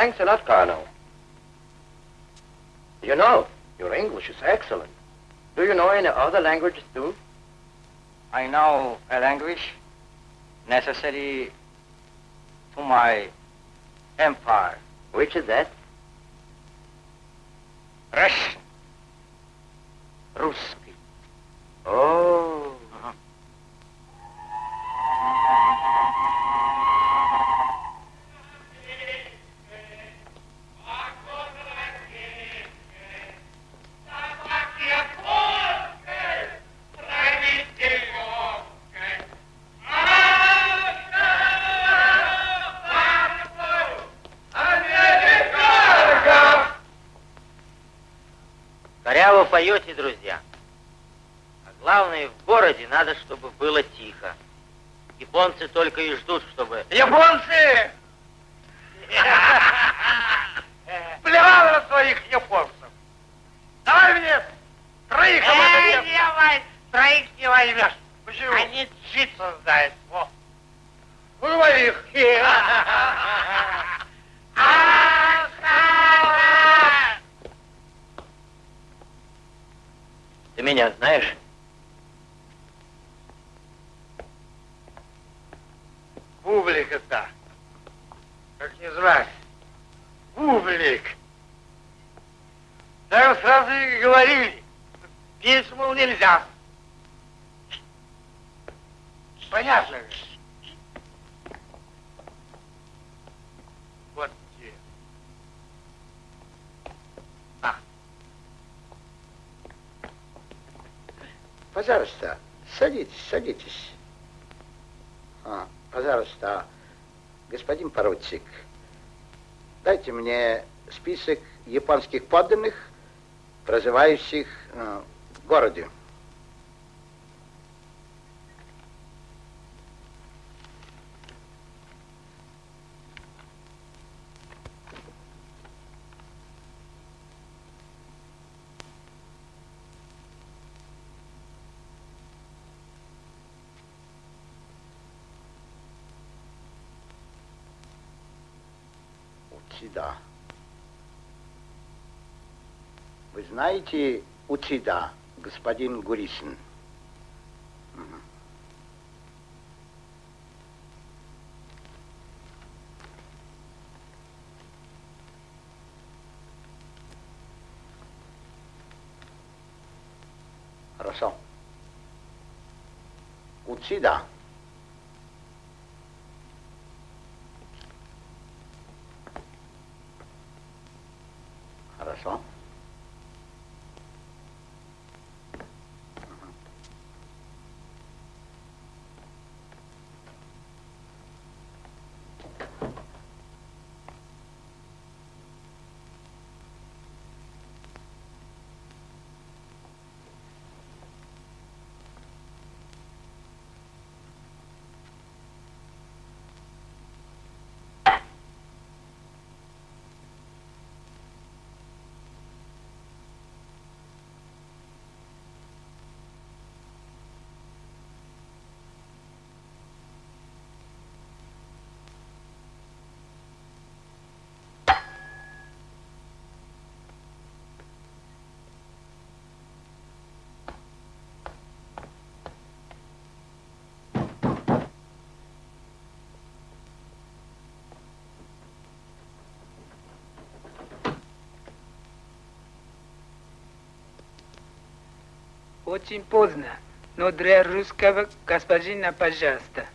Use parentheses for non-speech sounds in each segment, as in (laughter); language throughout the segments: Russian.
Thanks a lot, Carlo. You know, your English is excellent. Do you know any other languages too? I know a language necessary to my empire. Which is that? Russian. Ruski. Oh. Надо, чтобы было тихо. Японцы только и ждут, чтобы... Японцы! (laughs) Плевал на своих японцев. Давай мне троих Эй, не давай, троих не возьмешь. Почему? Они джит создают. Во. Ну, моих. (laughs) Ты меня знаешь? Публика-то. Как не звать? Публик. Так сразу и говорили. Петь, мол, нельзя. Понятно же. Вот где. Пожалуйста, садитесь, садитесь. А, пожалуйста, господин поручик, дайте мне список японских подданных, проживающих э, в городе. Учида. Вы знаете Учида, господин Гурисин? Хорошо. Учида. Очень поздно, но для русского господина, пожалуйста.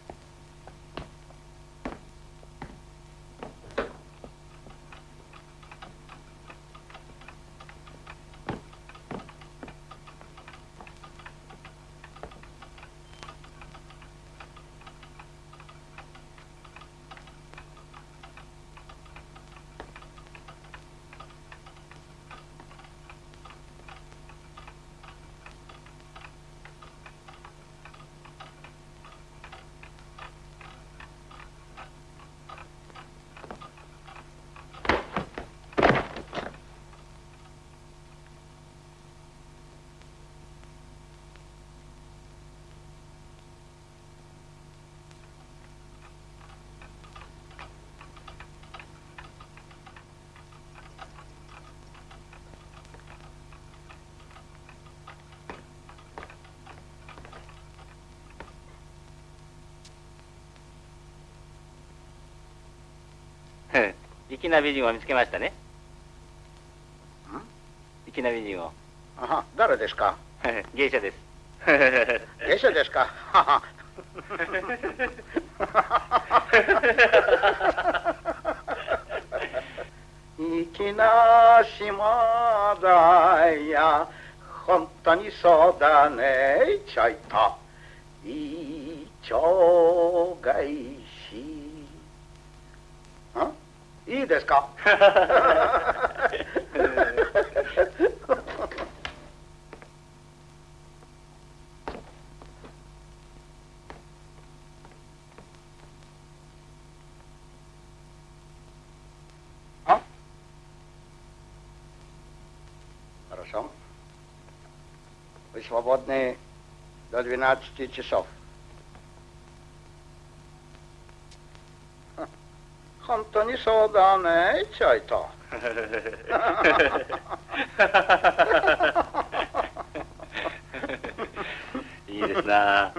粋な美人を見つけましたね。ん？粋な美人を。あは、誰ですか？(laughs) 芸者です。(laughs) (laughs) 芸者ですか？はは粋な島だや本当にそうだねちょいと一丁返しいいですかА? Хорошо. Вы свободны до 12 часов. そうだねちょいと。(laughs) いいですな。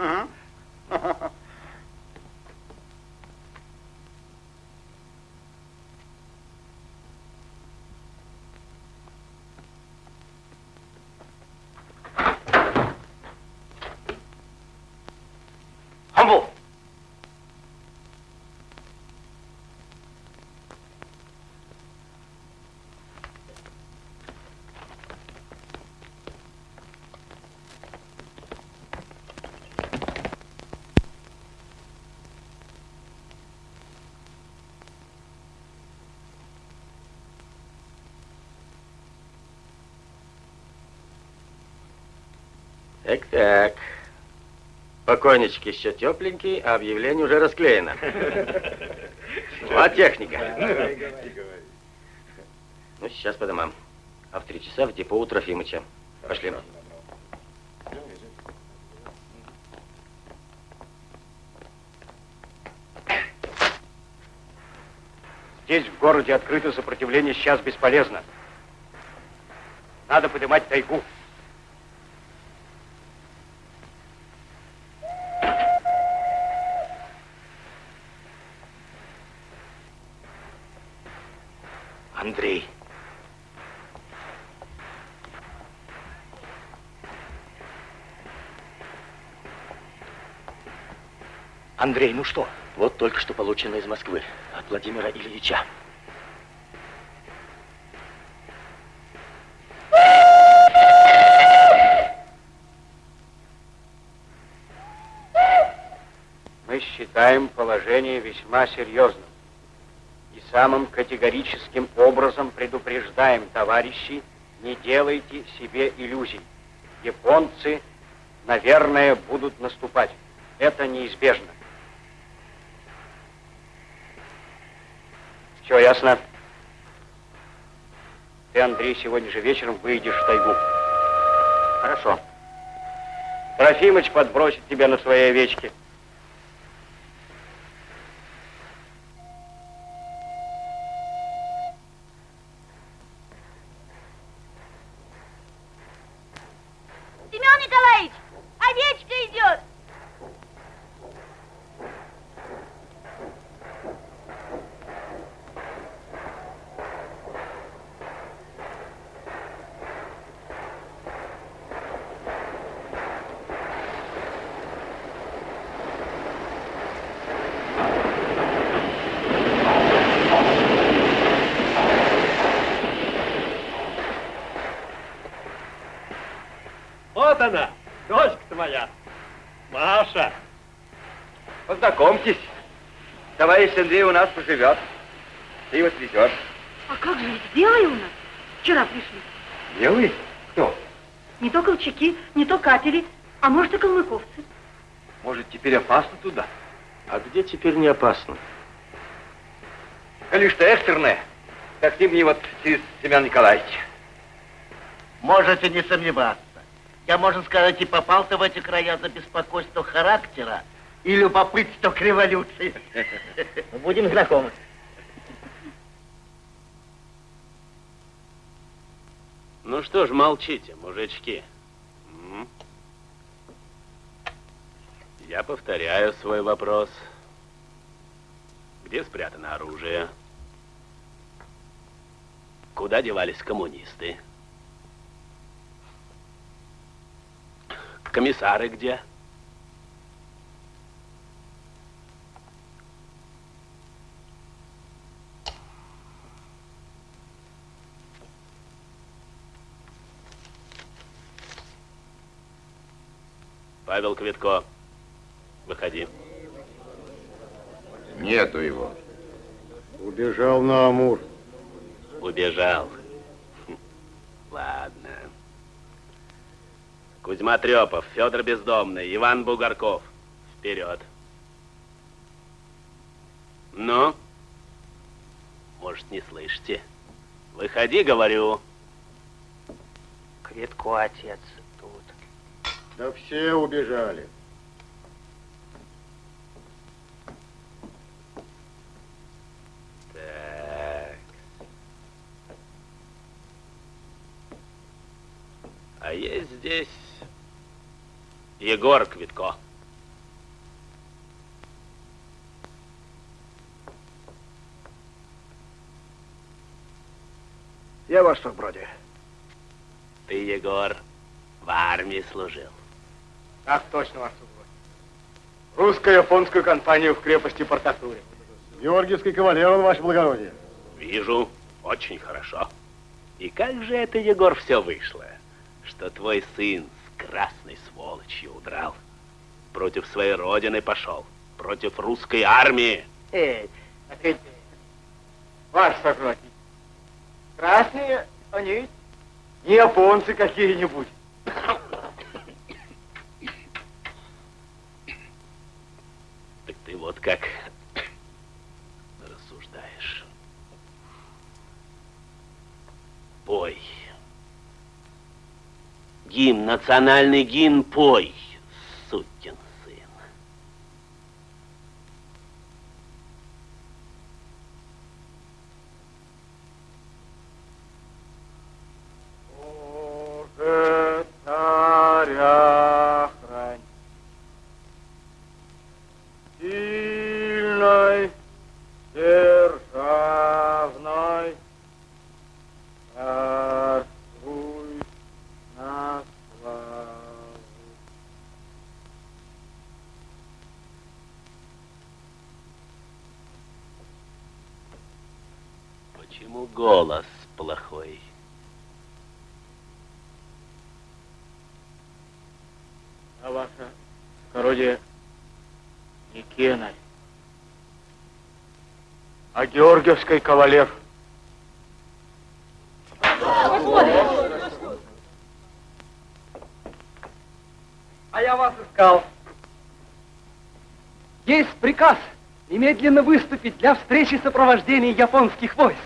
Так-так. Покойничек еще тепленький, а объявление уже расклеено. (laughs) Вот техника. Ну, сейчас по домам. А в три часа в депо у Трофимыча. Пошли. Здесь, в городе, открытое сопротивление сейчас бесполезно. Надо поднимать тайгу. Андрей. Андрей, ну что? Вот только что получено из Москвы от Владимира Ильича. Мы считаем положение весьма серьезным. И самым категорическим образом предупреждаем, товарищи, не делайте себе иллюзий. Японцы, наверное, будут наступать. Это неизбежно. Все ясно? Ты, Андрей, сегодня же вечером выйдешь в тайгу. Хорошо. Трофимыч подбросит тебя на своей овечке. Семен Николаевич, овечка идет. Вот она, дочка-то моя. Маша. Познакомьтесь. Товарищ Андрей у нас поживет. Ты его свезешь. А как же, ведь белые у нас? Вчера пришли. Белый? Кто? Не то колчаки, не то катери, а может и калмыковцы. Может, теперь опасно туда? А где теперь не опасно? Коли что экстренное, так ты мне вот через Семен Николаевич. Можете не сомневаться. Я, можно сказать, и попал-то в эти края за беспокойство характера и любопытство к революции. (laughs) Будем знакомы. Ну что ж, молчите, мужички. Я повторяю свой вопрос. Где спрятано оружие? Куда девались коммунисты? Комиссары где? Павел Квитко, выходи. Нету его. Убежал на Амур. Убежал. Хм, Ладно. Кузьма Трепов, Федор Бездомный, Иван Бугорков. Вперед. Ну? Может, не слышите? Выходи, говорю. Квитко отец. Да все убежали. Так. А есть здесь Егор Квитко. Я ваш вроде. Ты, Егор, в армии служил. Так точно, ваш супруг. Русско-японскую компанию в крепости Портатуре. Георгиевский кавалер он, ваше благородие. Вижу, очень хорошо. И как же это, Егор, все вышло, что твой сын с красной сволочью удрал, против своей родины пошел, против русской армии? Эй, опять, ваш сократник. Красные они Не японцы какие-нибудь. Так ты вот как рассуждаешь. Пой. Гимн, национальный гимн пой, сукин сын. Боже, царя Сильной, державной, царствуй на. Почему голос плохой? А ваше скородие не Кенарь, А Георгиевский кавалер. А я вас искал. Есть приказ немедленно выступить для встречи сопровождения японских войск.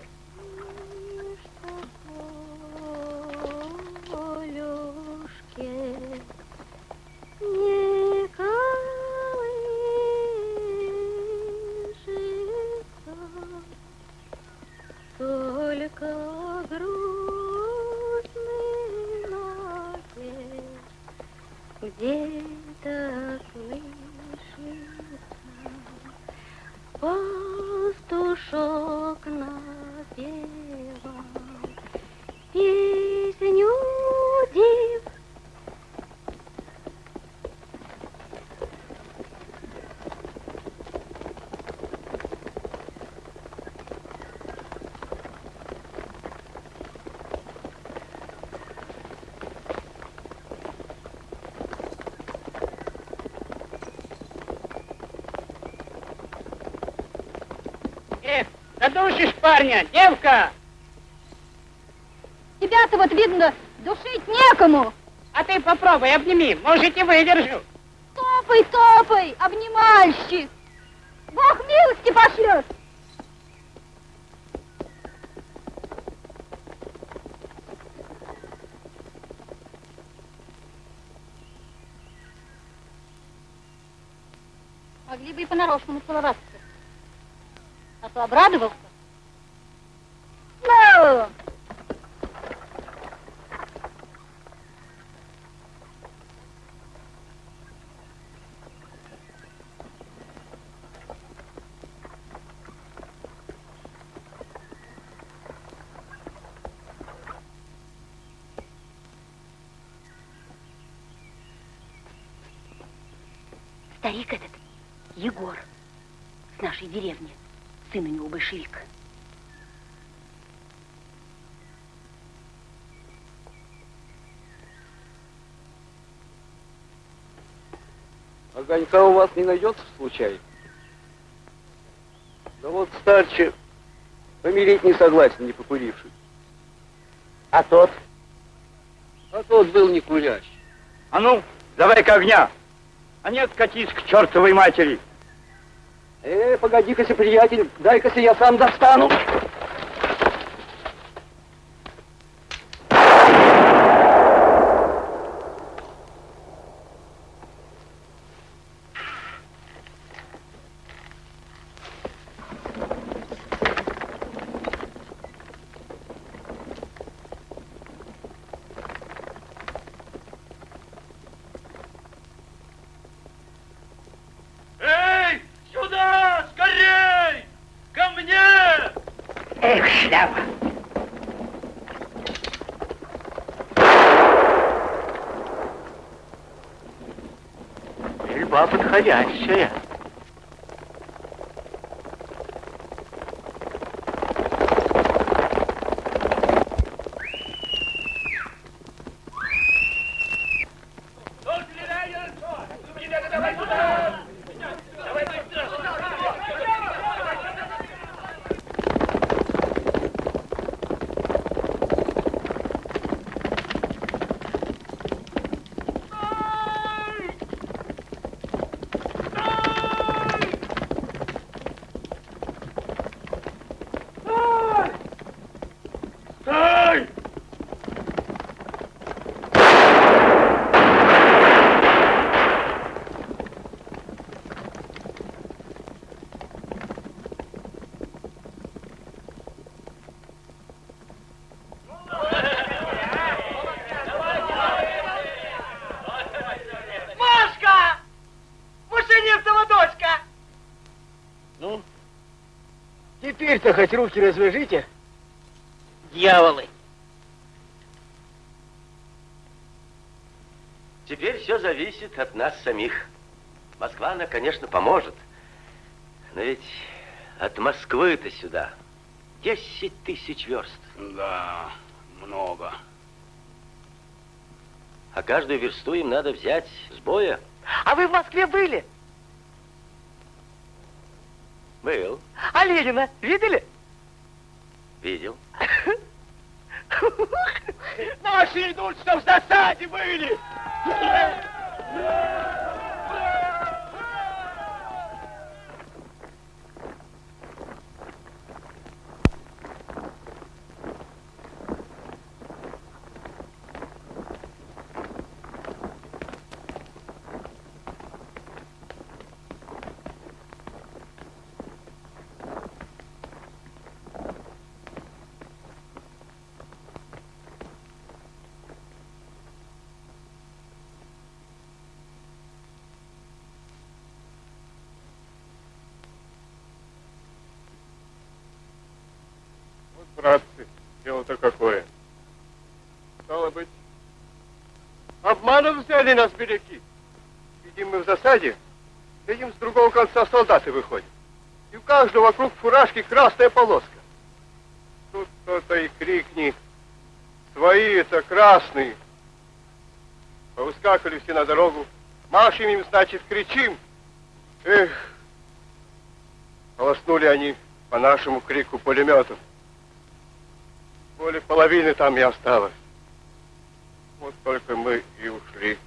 Парня, девка! Тебя-то вот, видно, душить некому. А ты попробуй, обними, может, и выдержу. Топай, топай, обнимальщик. Бог милости пошлет. Могли бы и понарошку нацеловаться. А то обрадовался. Ну! Старик этот, Егор, нашей деревни, сын у него большевик. Огонька у вас не найдется случайно? Да вот старче помереть не согласен, не покуривший. А тот? А тот был не курящий. А ну, давай-ка огня. А нет, катись к чертовой матери. Э, погоди-ка, приятель, дай-ка я сам достану. yeah, sure, yeah. Теперь-то хоть руки развяжите. Дьяволы! Теперь все зависит от нас самих. Москва, она, конечно, поможет. Но ведь от Москвы-то сюда 10 тысяч верст. Да, много. А каждую версту им надо взять с боя. А вы в Москве были? Был, А Ленина видели? видел. (laughs) Наши идут, что в засаде были! Вот, братцы, дело-то какое. Стало быть, обманом взяли нас беляки. Сидим мы в засаде, видим, с другого конца солдаты выходят. И у каждого вокруг фуражки красная полоска. Тут кто-то и крикни, свои это красные. Повыскакали все на дорогу, машем им, значит, кричим. Эх, полоснули они по нашему крику пулеметов. Более половины там не осталось. Вот только мы и ушли.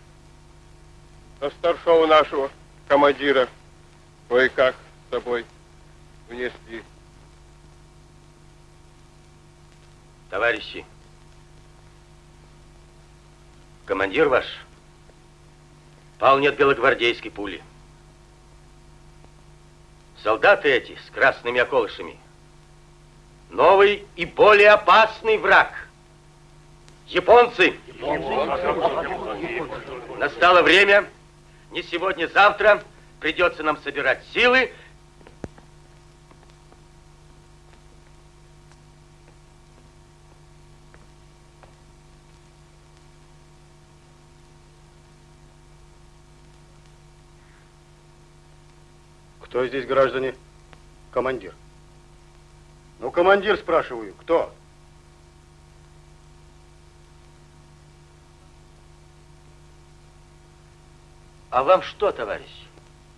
А старшего нашего командира кое-как с собой унесли. Товарищи, командир ваш пал не от белогвардейской пули. Солдаты эти с красными околышами. Новый и более опасный враг. Японцы. Настало время, не сегодня, завтра, придется нам собирать силы. Кто здесь, граждане? Командир. Ну, командир, спрашиваю, кто? А вам что, товарищ?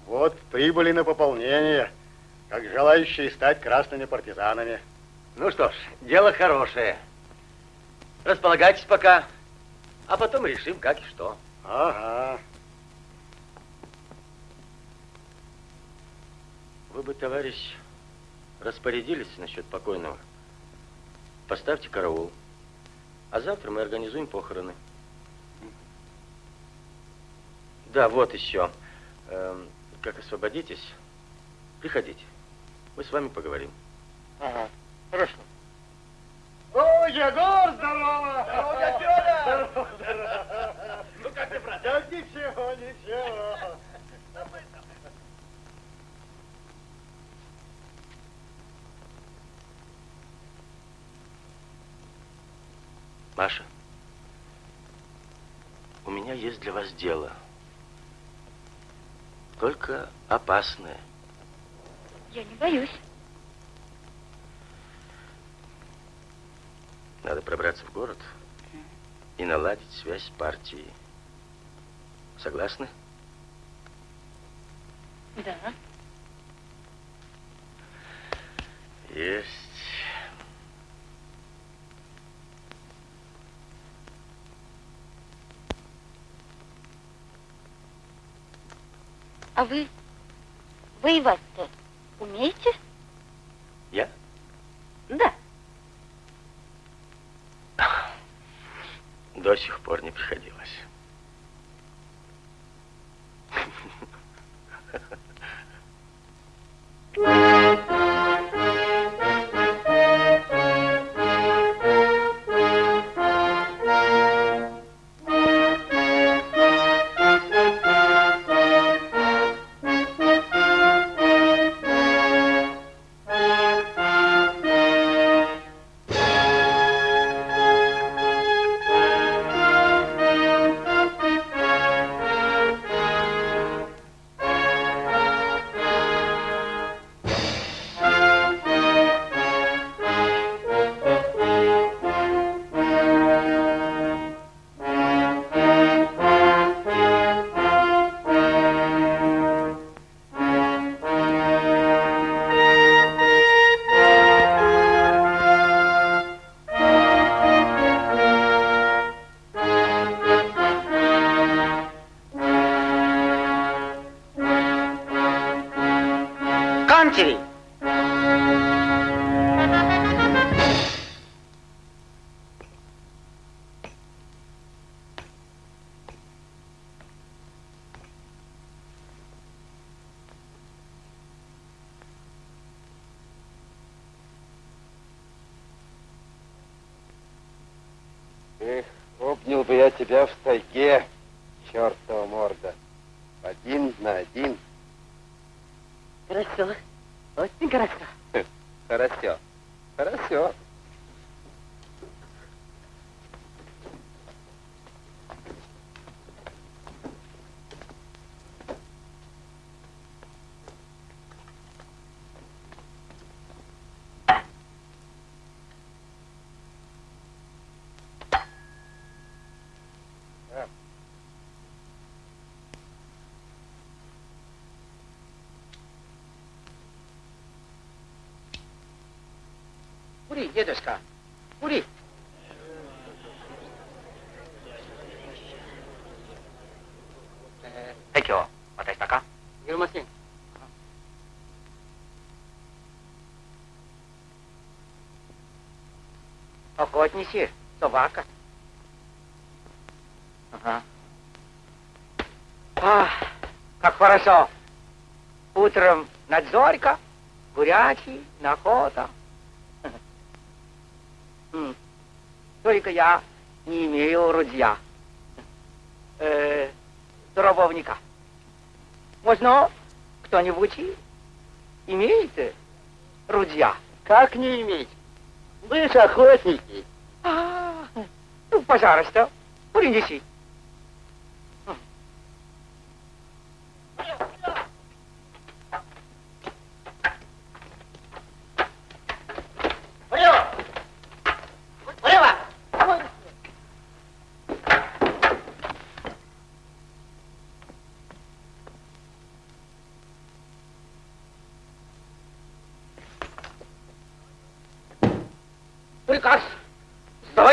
Вот, прибыли на пополнение, как желающие стать красными партизанами. Ну что ж, дело хорошее. Располагайтесь пока, а потом решим, как и что. Ага. Вы бы, товарищ, распорядились насчет покойного. Поставьте караул. А завтра мы организуем похороны. Да, вот еще. Эм, как освободитесь, приходите. Мы с вами поговорим. Ага, хорошо. О, Егор, здорово! Здорово, Фёдор! Здорово, здорово! Ну как ты, брат? Да ничего, ничего. Маша, у меня есть для вас дело. Только опасное. Я не боюсь. Надо пробраться в город и наладить связь с партией. Согласны? Да. Есть. А вы воевать-то умеете? Я? Да. До сих пор не приходилось. (laughs) Кури, дедушка, кури. Э, はい、今日渡したか Гермосин. Ого, отнеси, собака. Ага. А, как хорошо. Утром надзорька, бурячий, охота. Только я не имею рудья. Э, дробовника. Можно кто-нибудь имеет рудья? Как не иметь? Вы же охотники. А, ну, пожалуйста, принеси.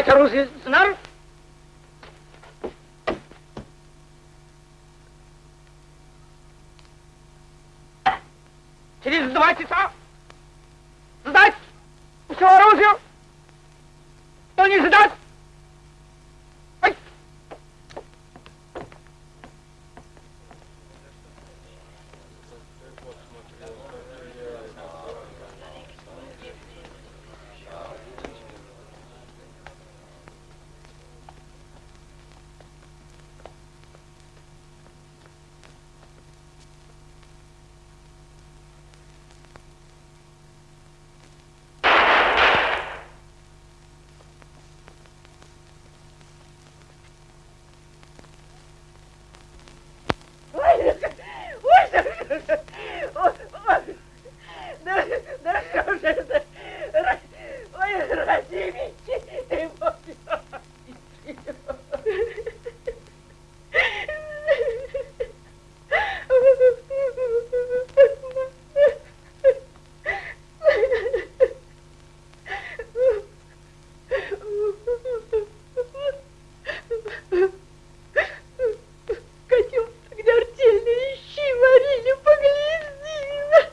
Сдавать оружие. Через два часа сдать все оружие. Кто не сдаст, ай! Ой, ой, ой, ой, да, да что же это? Ра- Ой, Радимич, ты мой Котенок артельный, ищи, варили, погляди.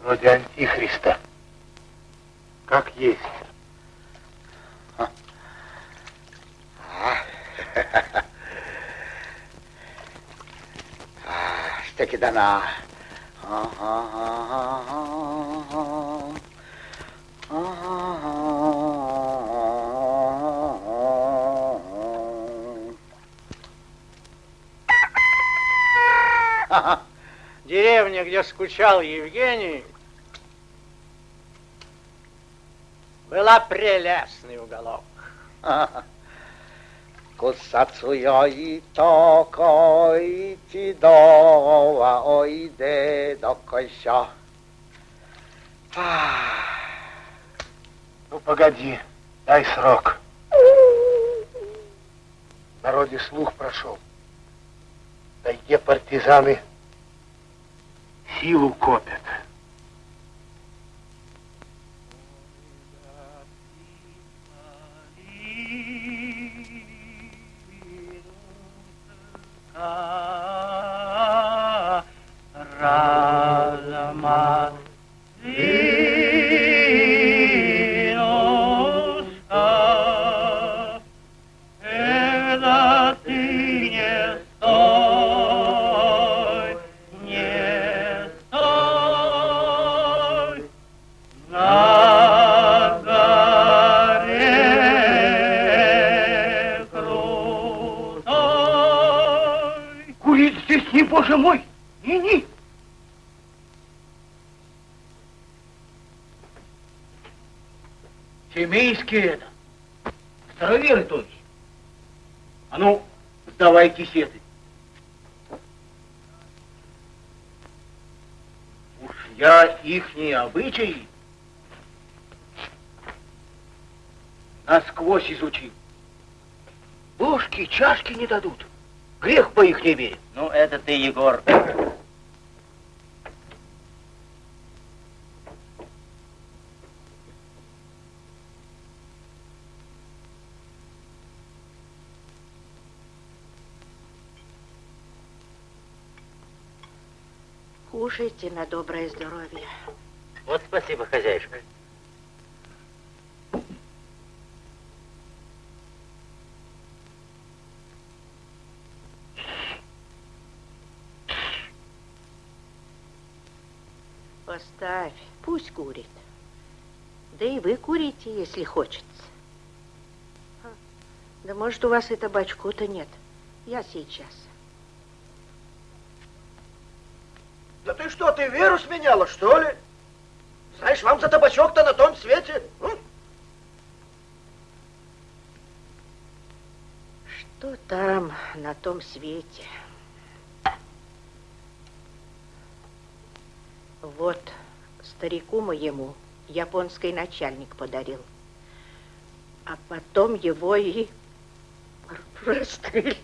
Вроде антихриста. Как есть. Dana. (laughs) Деревня, где скучал Евгений, была прелестный уголок. (laughs) Kusatsuyo itoko ichido wa oide dokosho. (sighs) Ну, погоди, дай срок. В народе слух прошел. В тайге партизаны Семейские это. Староверы то есть. А ну, сдавай кисеты. Уж я ихние обычаи насквозь изучил. Ложки, чашки не дадут. Грех по их не верить. Ну, это ты, Егор. Кушайте на доброе здоровье. Вот спасибо, хозяюшка. Поставь, пусть курит. Да и вы курите, если хочется. Да может, у вас и табачку-то нет. Я сейчас. Да ты веру сменяла, что ли? Знаешь, вам за табачок-то на том свете. м? Что там на том свете? Вот старику моему японский начальник подарил. А потом его и (laughs) расстреляли.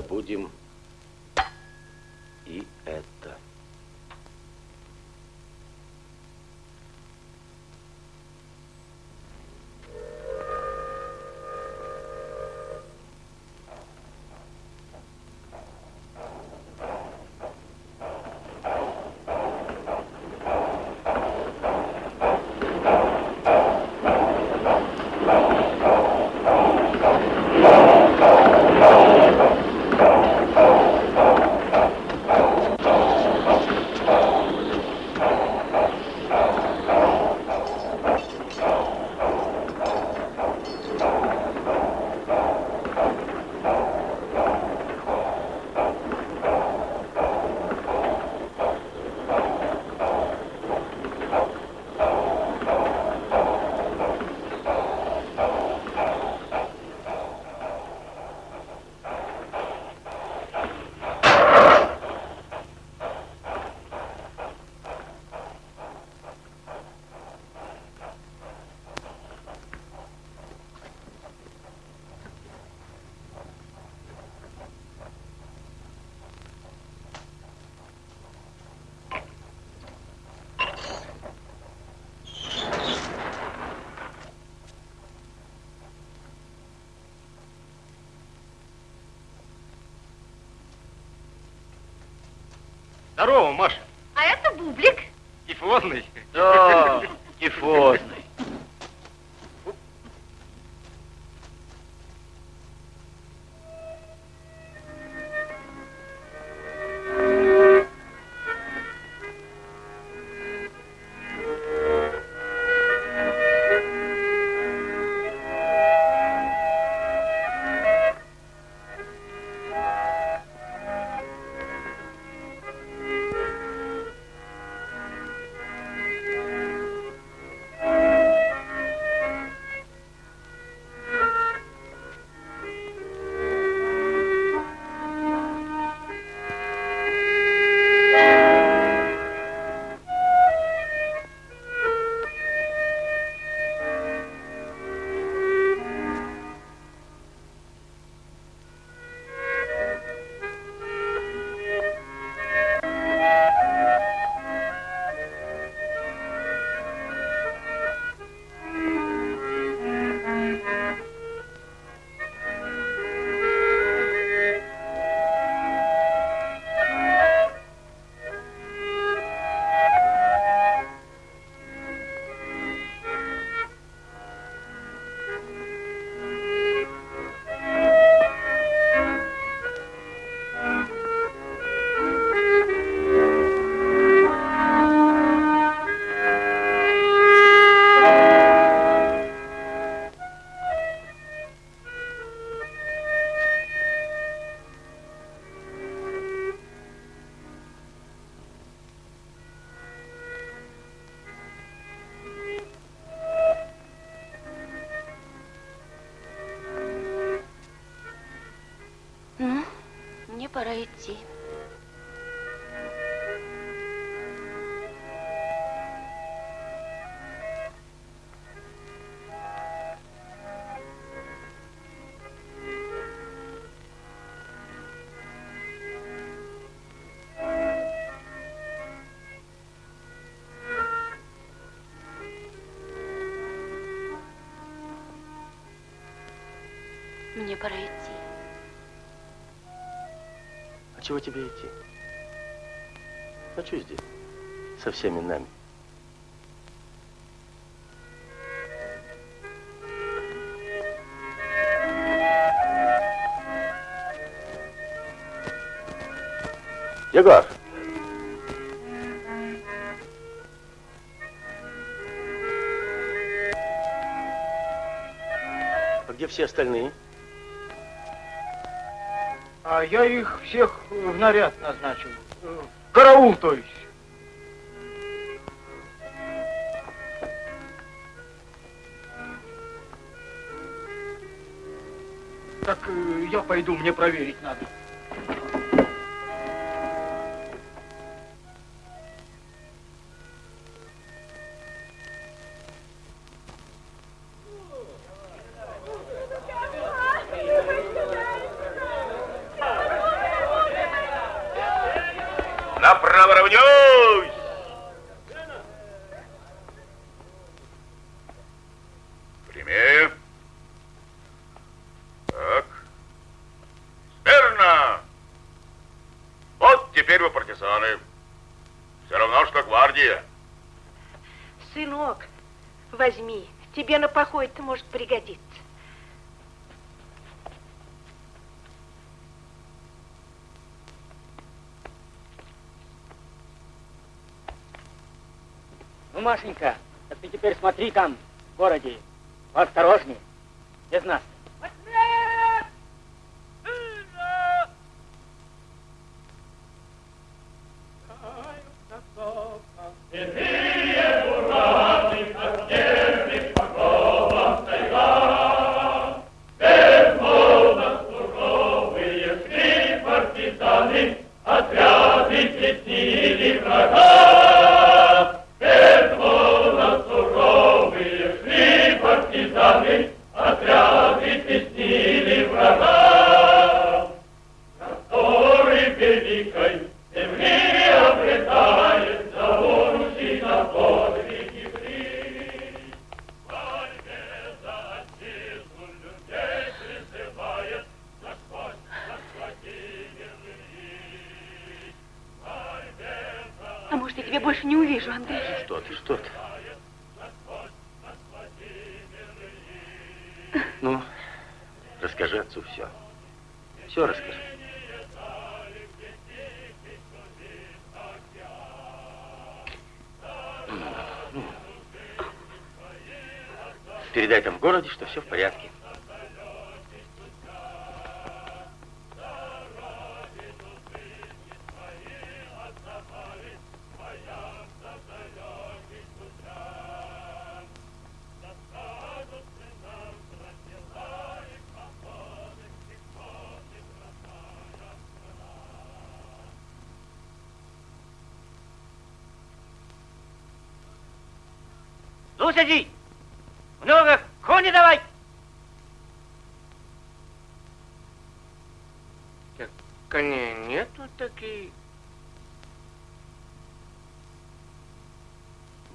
Забудем и это. Здорово, Маша. А это бублик. Тифозный. Да, тифозный. Идти. Мне пора идти. Чего тебе идти? Хочу здесь, со всеми нами. Егор! А где все остальные? А я их всех в наряд назначил. Караул, то есть. Так э, я пойду, мне проверить надо. Поход-то может пригодиться. Ну, Машенька, так ты теперь смотри там, в городе. Осторожнее. Без нас. Ну, сиди! Много кони давай! Коней нету такие.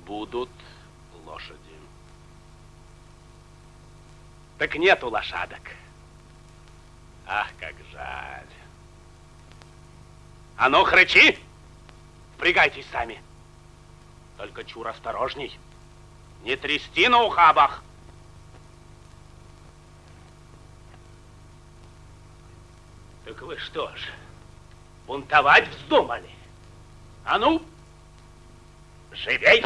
Будут лошади. Так нету лошадок. Ах, как жаль. А ну, хрычи! Впрягайтесь сами. Только чур осторожней. Не трясти на ухабах. Так вы что ж, бунтовать вздумали? А ну, живей!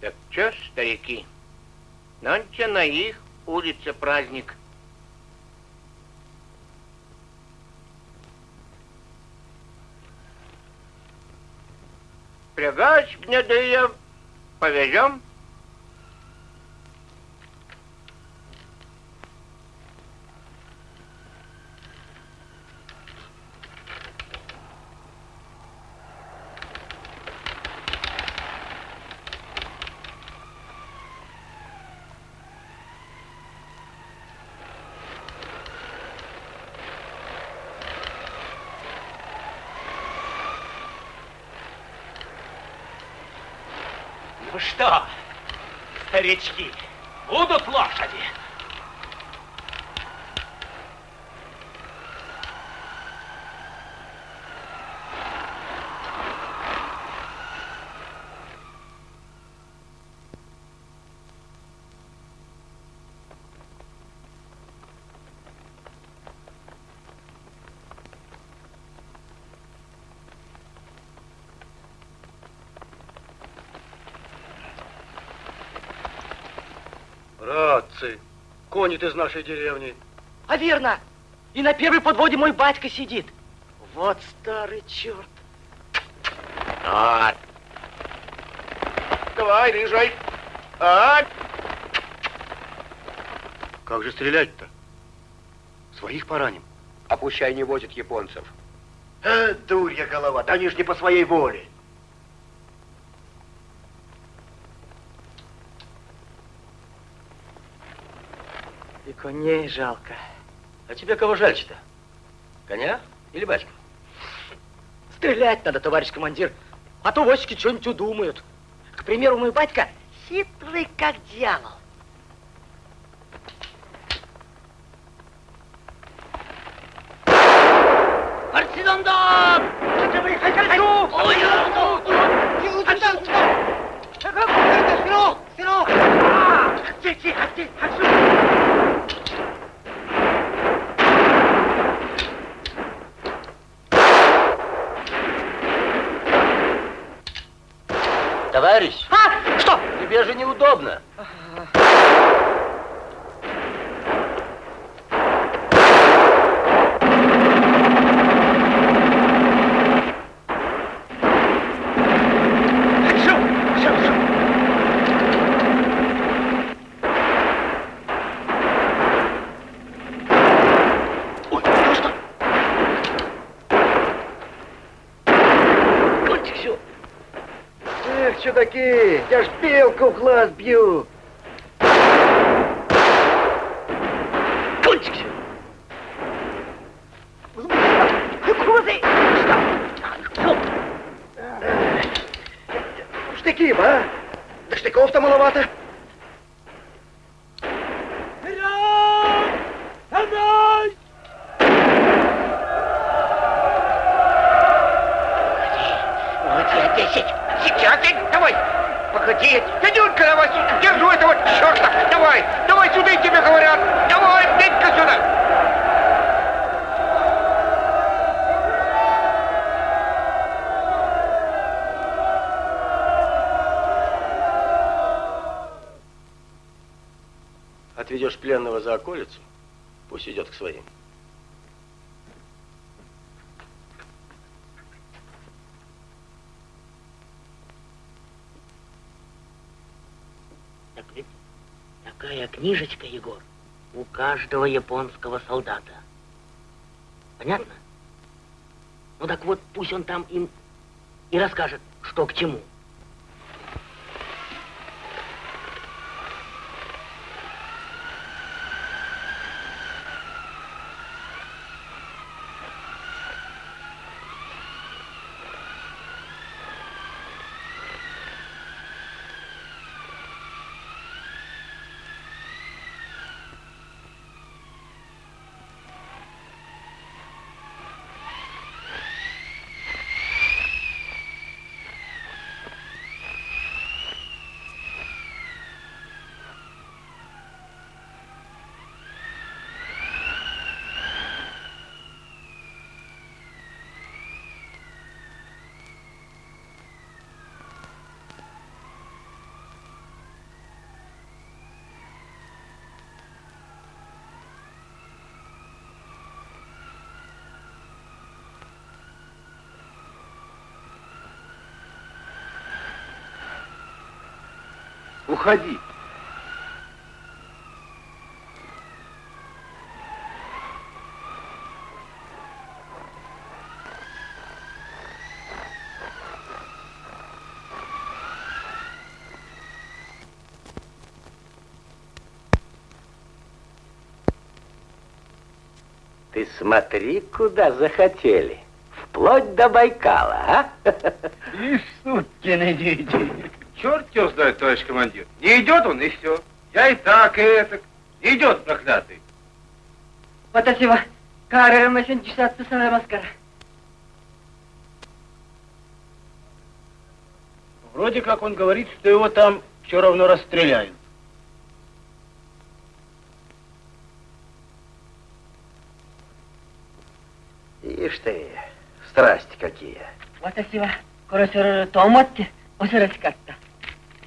Так чё ж, старики, нонче на их улице праздник. prie gašpėdėje pavežiom старички, будут лошади? Конит из нашей деревни. А верно. И на первой подводе мой батька сидит. Вот старый черт. А. Давай, рыжай. А. Как же стрелять-то? Своих пораним. А пущай не возят японцев. Э, дурья голова, да они ж не по своей воле. И коней жалко. А тебе кого жаль-то? Коня или батьку? Стрелять надо, товарищ командир. А то восики что-нибудь удумают. К примеру, мой батька хитрый как дьявол. Партизандар! Хочу! Ой, Сырок! Сырок! Тихо, тихо, тихо! Товарищ! А, что? Тебе же неудобно. Эх, чудаки, я ж белку в глаз бью. Кончик все. Кузы! Штыки, ба? Да штыков-то маловато. Вот я десять. Сейчас, ты, давай. Погоди. Дядюнька, давай сюда. Держу этого черта. Давай. Давай сюда, и тебе говорят. Давай, бей-ка сюда. Отведешь пленного за околицу, пусть идет к своим. Так ведь такая книжечка, Егор, у каждого японского солдата. Понятно? Ну так вот, пусть он там им и расскажет, что к чему. Уходи. Ты смотри, куда захотели. Вплоть до Байкала, а? И сукины дети. Черт его знает, товарищ командир. Не идет он, и все. Я и так, и это. Не идет, проклятый. Вот спасибо. Каре, мы сегодня часа отсутствовали маскара. Вроде как он говорит, что его там все равно расстреляют. Ишь ты, страсти какие. Вот спасибо. Короче, то мотки, усердскать.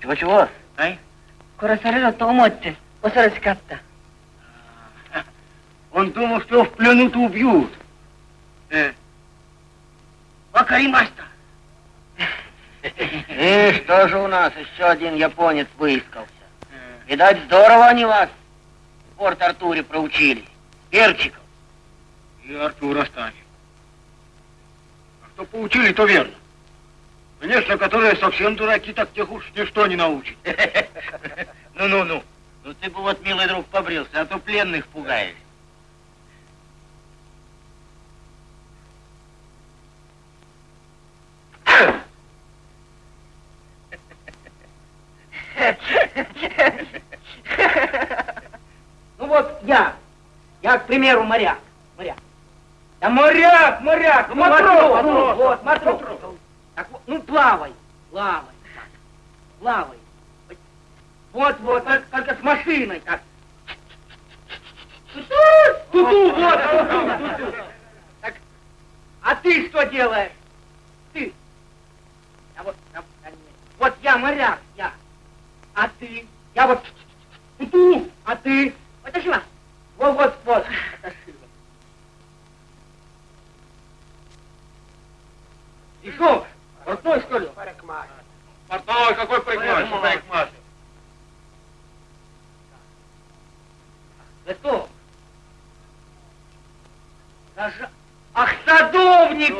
Чего-чего? Ай? Курасарыра Томотти, Осараскатта. А, он думал, что его в плену-то убьют. Э. Вакаримаста. (laughs) И что же у нас еще один японец выискался? Э. Видать, здорово они вас в Порт-Артуре проучили. Перчиков. И Артур оставим. А что поучили, то верно. Конечно, которые совсем дураки, так тех уж ничто не научит. (laughs) Ну-ну-ну. Ну ты бы вот, милый друг, побрился, а то пленных пугаешь. Ну вот я, я, к примеру, моряк, моряк. Да моряк, моряк, ну, матрос, ну, вот, матрос. Так ну плавай, плавай, плавай. Вот, вот, так, только с машиной, так. Ту-ту, вот, ту-ту. Так, а ты что делаешь? Ты. А вот, нет. вот я моряк, я. А ты? Я вот ту-ту, а ты? Потащила. Вот, вот, вот. И что? Портной, что ли? Парикмахер. Портной, какой парикмахер? Парикмахер. Что? Даже... Ах, садовнику!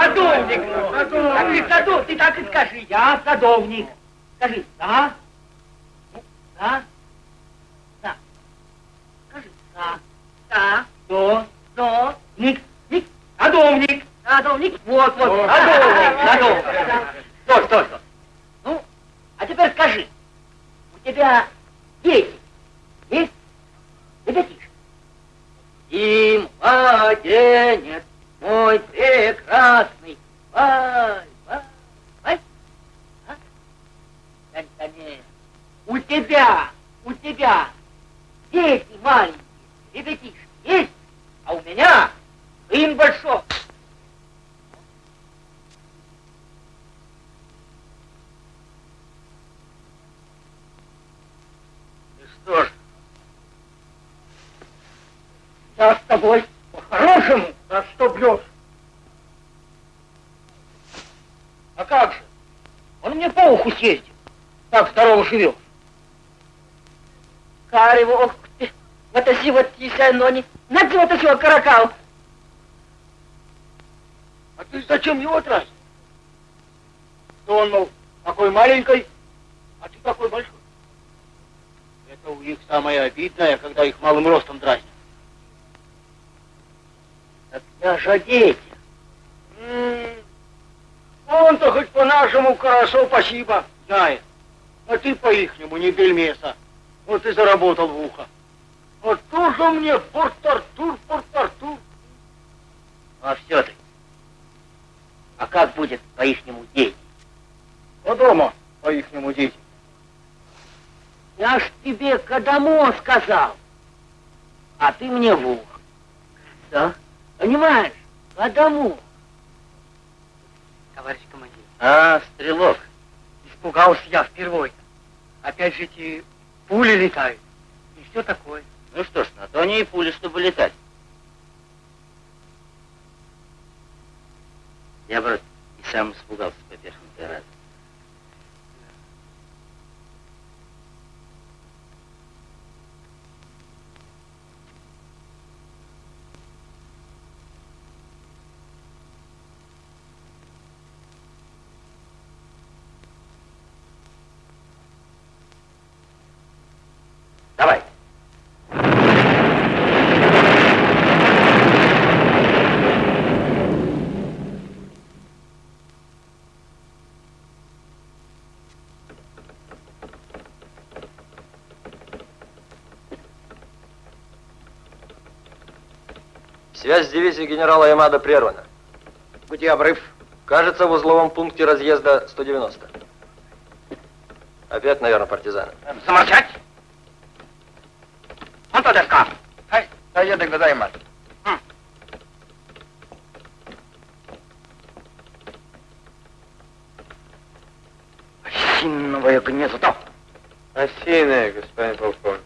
Садовнику! Так ты садов, ты так и скажи. Я садовник. Скажи, да? Да? Да. Скажи, да. Да. До. До. Ник. Ник. Садовник. Садовник. Вот, вот. Садовник. (laughs) Садовник. Стой, стой, стой. Ну, а теперь скажи. У тебя дети есть? Ребятишки. И младенец мой прекрасный. Вай, вай, вай. А? Да, да нет. У тебя, у тебя дети маленькие, ребятишки есть, а у меня сын большой. И что ж, Я с тобой по-хорошему, а что бьешь? А как же? Он мне по уху съездил. Так здорово живет. Карево, ох ты, вот вот тися, но не, на вот его каракал. А ты зачем его тратишь? Что он, мол, такой маленький, а ты такой большой. Это у них самое обидное, когда их малым ростом дразнят. Так я же дети. Он-то хоть по-нашему хорошо, спасибо, знает. А ты по-ихнему не бельмеса. Вот и заработал в ухо. Вот тоже мне Порт-Артур, Порт-Артур. а все-таки. А как будет по-ихнему дети? А дома по-ихнему дети. Я ж тебе Кадамо сказал, а ты мне в ухо. Да? Понимаешь? Кадамо. Товарищ командир. А, стрелок. Испугался я впервые. Опять же эти пули летают. И все такое. Ну что ж, на то они и пули, чтобы летать. Я, брат, и сам испугался поперхнутой раз. Давай. Связь с дивизией генерала Ямада прервана. Пути обрыв. Кажется, в узловом пункте разъезда 190. Опять, наверное, партизаны. Замолчать! Он то деска. Хай, доедем до займат. Осиновое гнездо. Осиное, господин полковник.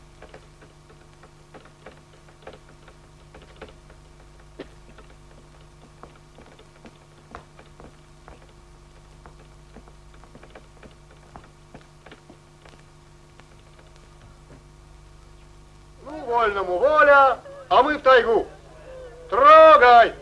Ну, вольному воля, а мы в тайгу. Трогай!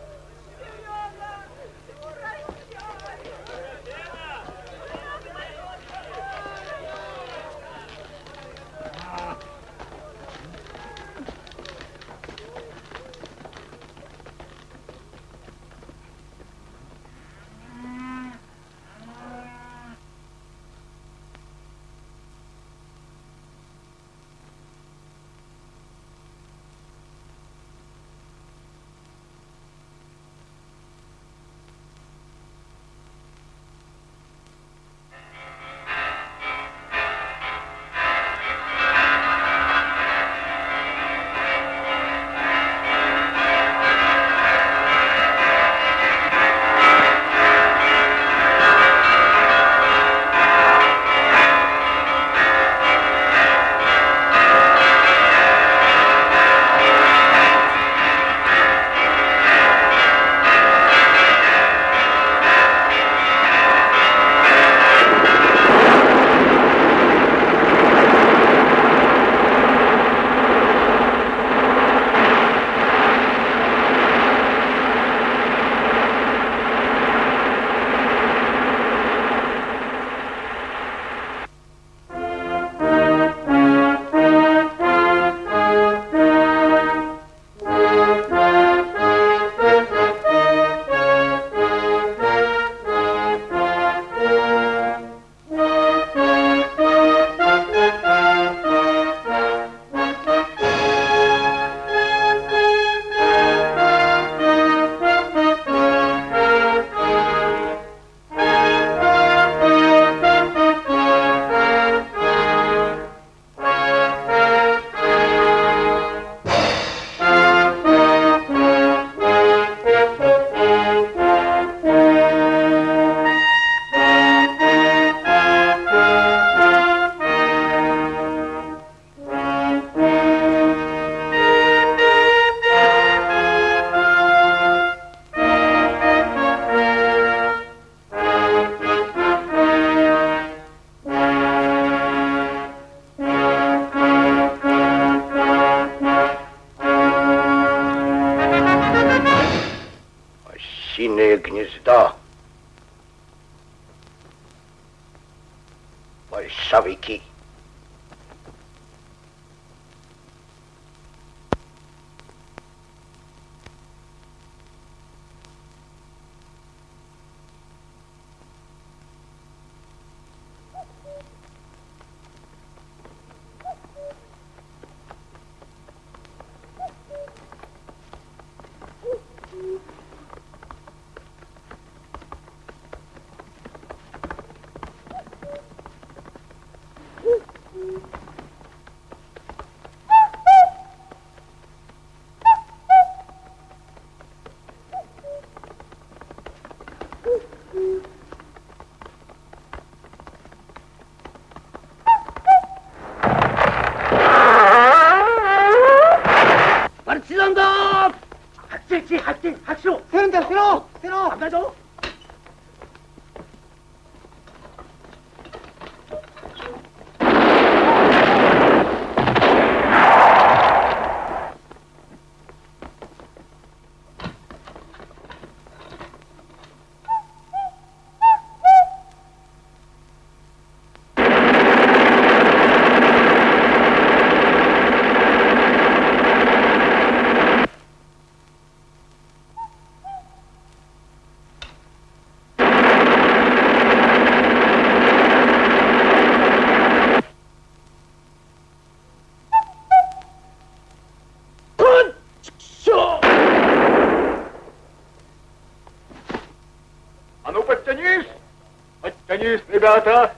Наконец, ребята,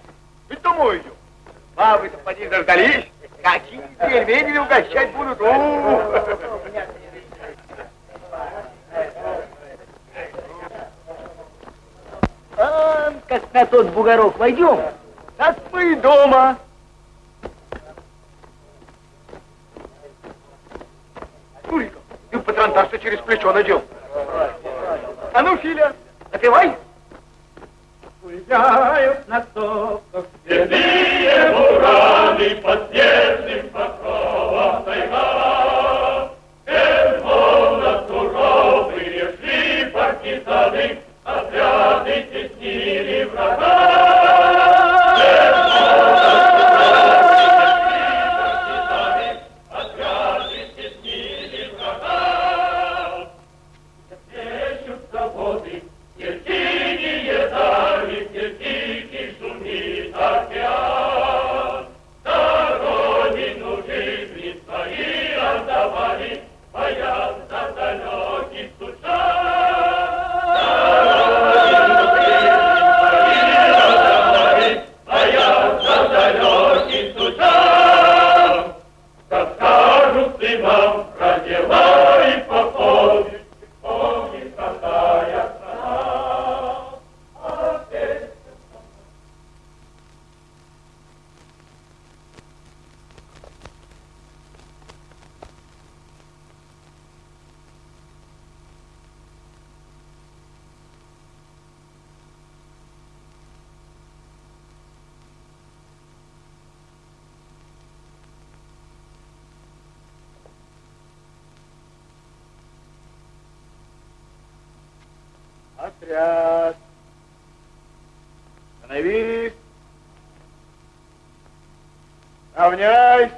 Равняйсь.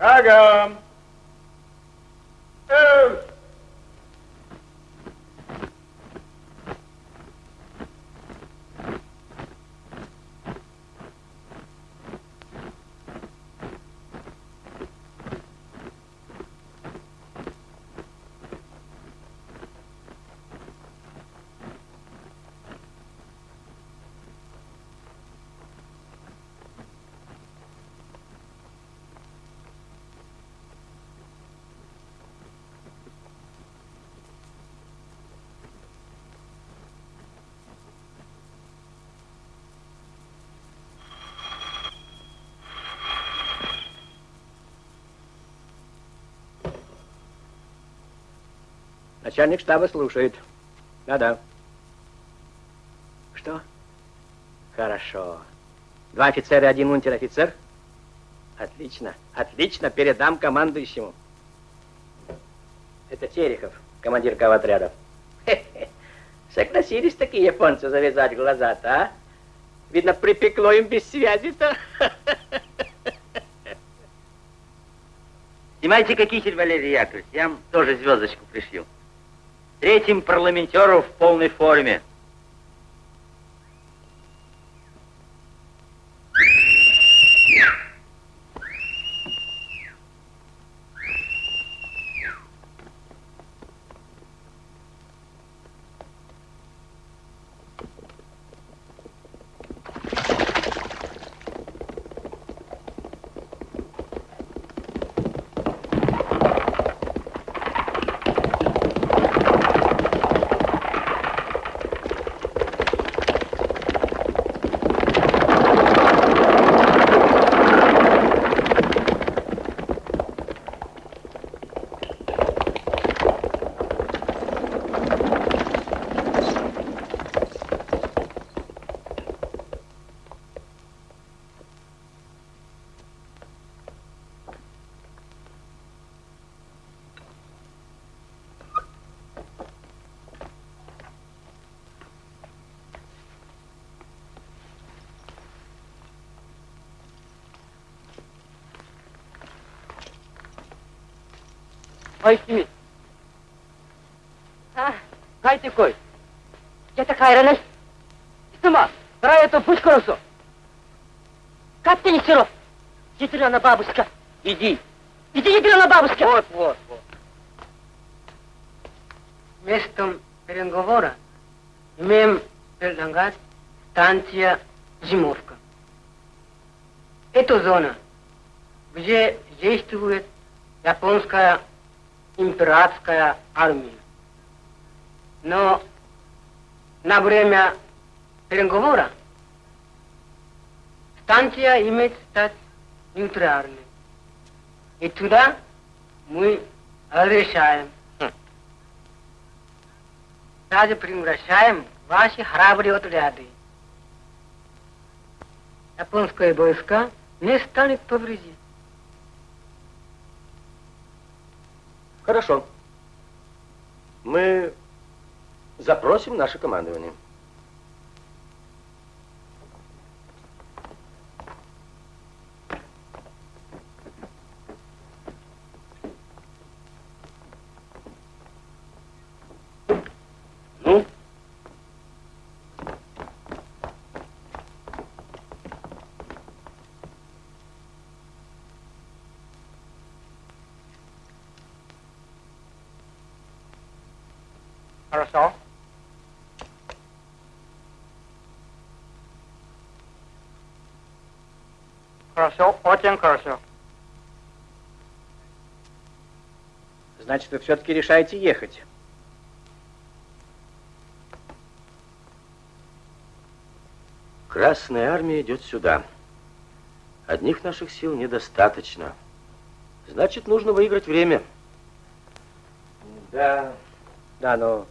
Шагом. Эй! Начальник штаба слушает. Да-да. Что? Хорошо. Два офицера и один унтер-офицер? Отлично, отлично, передам командующему. Это Терехов, командир. Хе-хе. Согласились такие японцы завязать глаза-то, а? Видно, припекло им без связи-то. Снимайте-ка китель, Валерий Яковлевич, я вам тоже звездочку пришью. Третьим парламентеру в полной форме. Смит. А, кай ты кой? Я такая рана. Сама, рая то пусть хорошо. Как ты не сыров? Ядрена бабушка. Иди. Иди, ядрена бабушка. Вот, вот, вот. Местом переговора имеем перед предполагать станция Зимовка. Это зона, где действует японская императорская армия. Но на время переговора станция имеет стать нейтральной. И туда мы решаем. Даже превращаем ваши храбрые отряды. Японские войска не станет повредить. Хорошо. Мы запросим наше командование. Ну? Хорошо. Хорошо, очень хорошо. Значит, вы все-таки решаете ехать. Красная армия идет сюда. Одних наших сил недостаточно. Значит, нужно выиграть время. Да. Да, но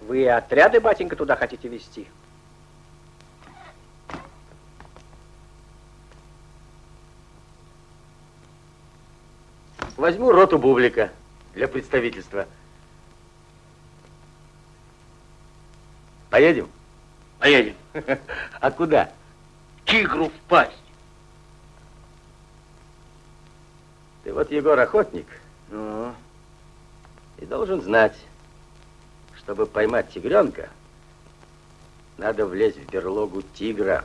вы отряды, батенька, туда хотите вести? Возьму роту Бублика для представительства. Поедем? Поедем. (laughs) А куда? Тигру в пасть. Ты вот, Егор, охотник. Ну, и должен знать, чтобы поймать тигренка, надо влезть в берлогу тигра.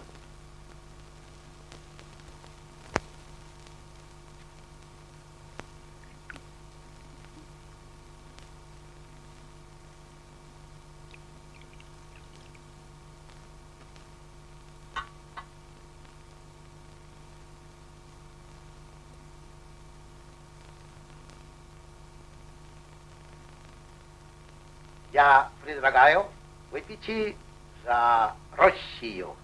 Я предлагаю выпить за Россию.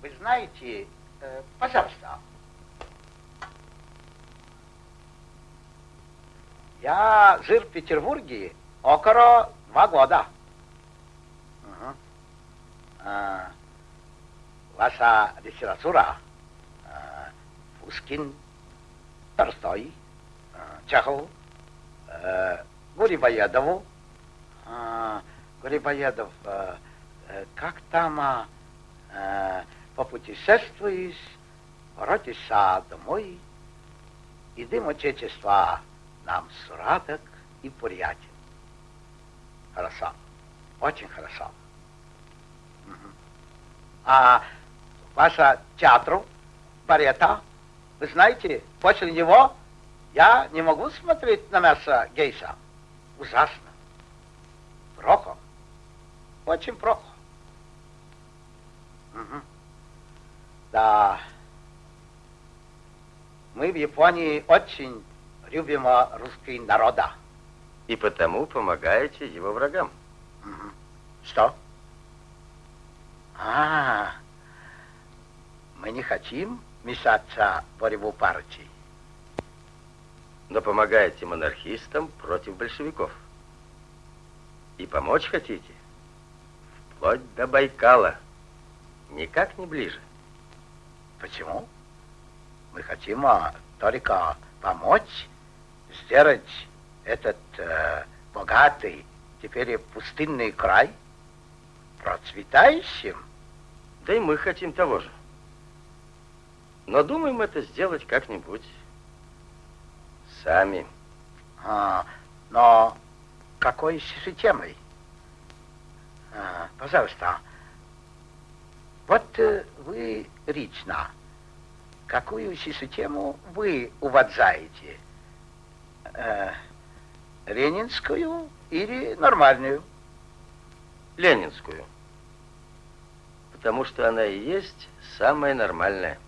Вы знаете, э, пожалуйста, я жил в Петербурге около два года. А, ваша литература, а, Пушкин, Толстой, а, Чехов, а, Гурибоедов, а, Гурибоедов, э, как там а, попутешествуешь, воротишься домой, и дым Отечества нам сладок и приятен. Хорошо, очень хорошо. А ваша театру, барета, вы знаете, после него я не могу смотреть на мясо гейша. Ужасно. Плохо. Очень плохо. Мгм. Да. Мы в Японии очень любим русский народа. И потому помогаете его врагам. Мгм. Что? А, мы не хотим мешаться в борьбу партий. Но помогаете монархистам против большевиков. И помочь хотите? Вплоть до Байкала. Никак не ближе. Почему? Мы хотим а, только помочь сделать этот э, богатый, теперь пустынный край процветающим. Да и мы хотим того же. Но думаем это сделать как-нибудь сами. А, но какой системой? А, пожалуйста, Вот э, вы лично, какую систему вы уважаете? Э, ленинскую или нормальную? Ленинскую. Потому что она и есть самая нормальная.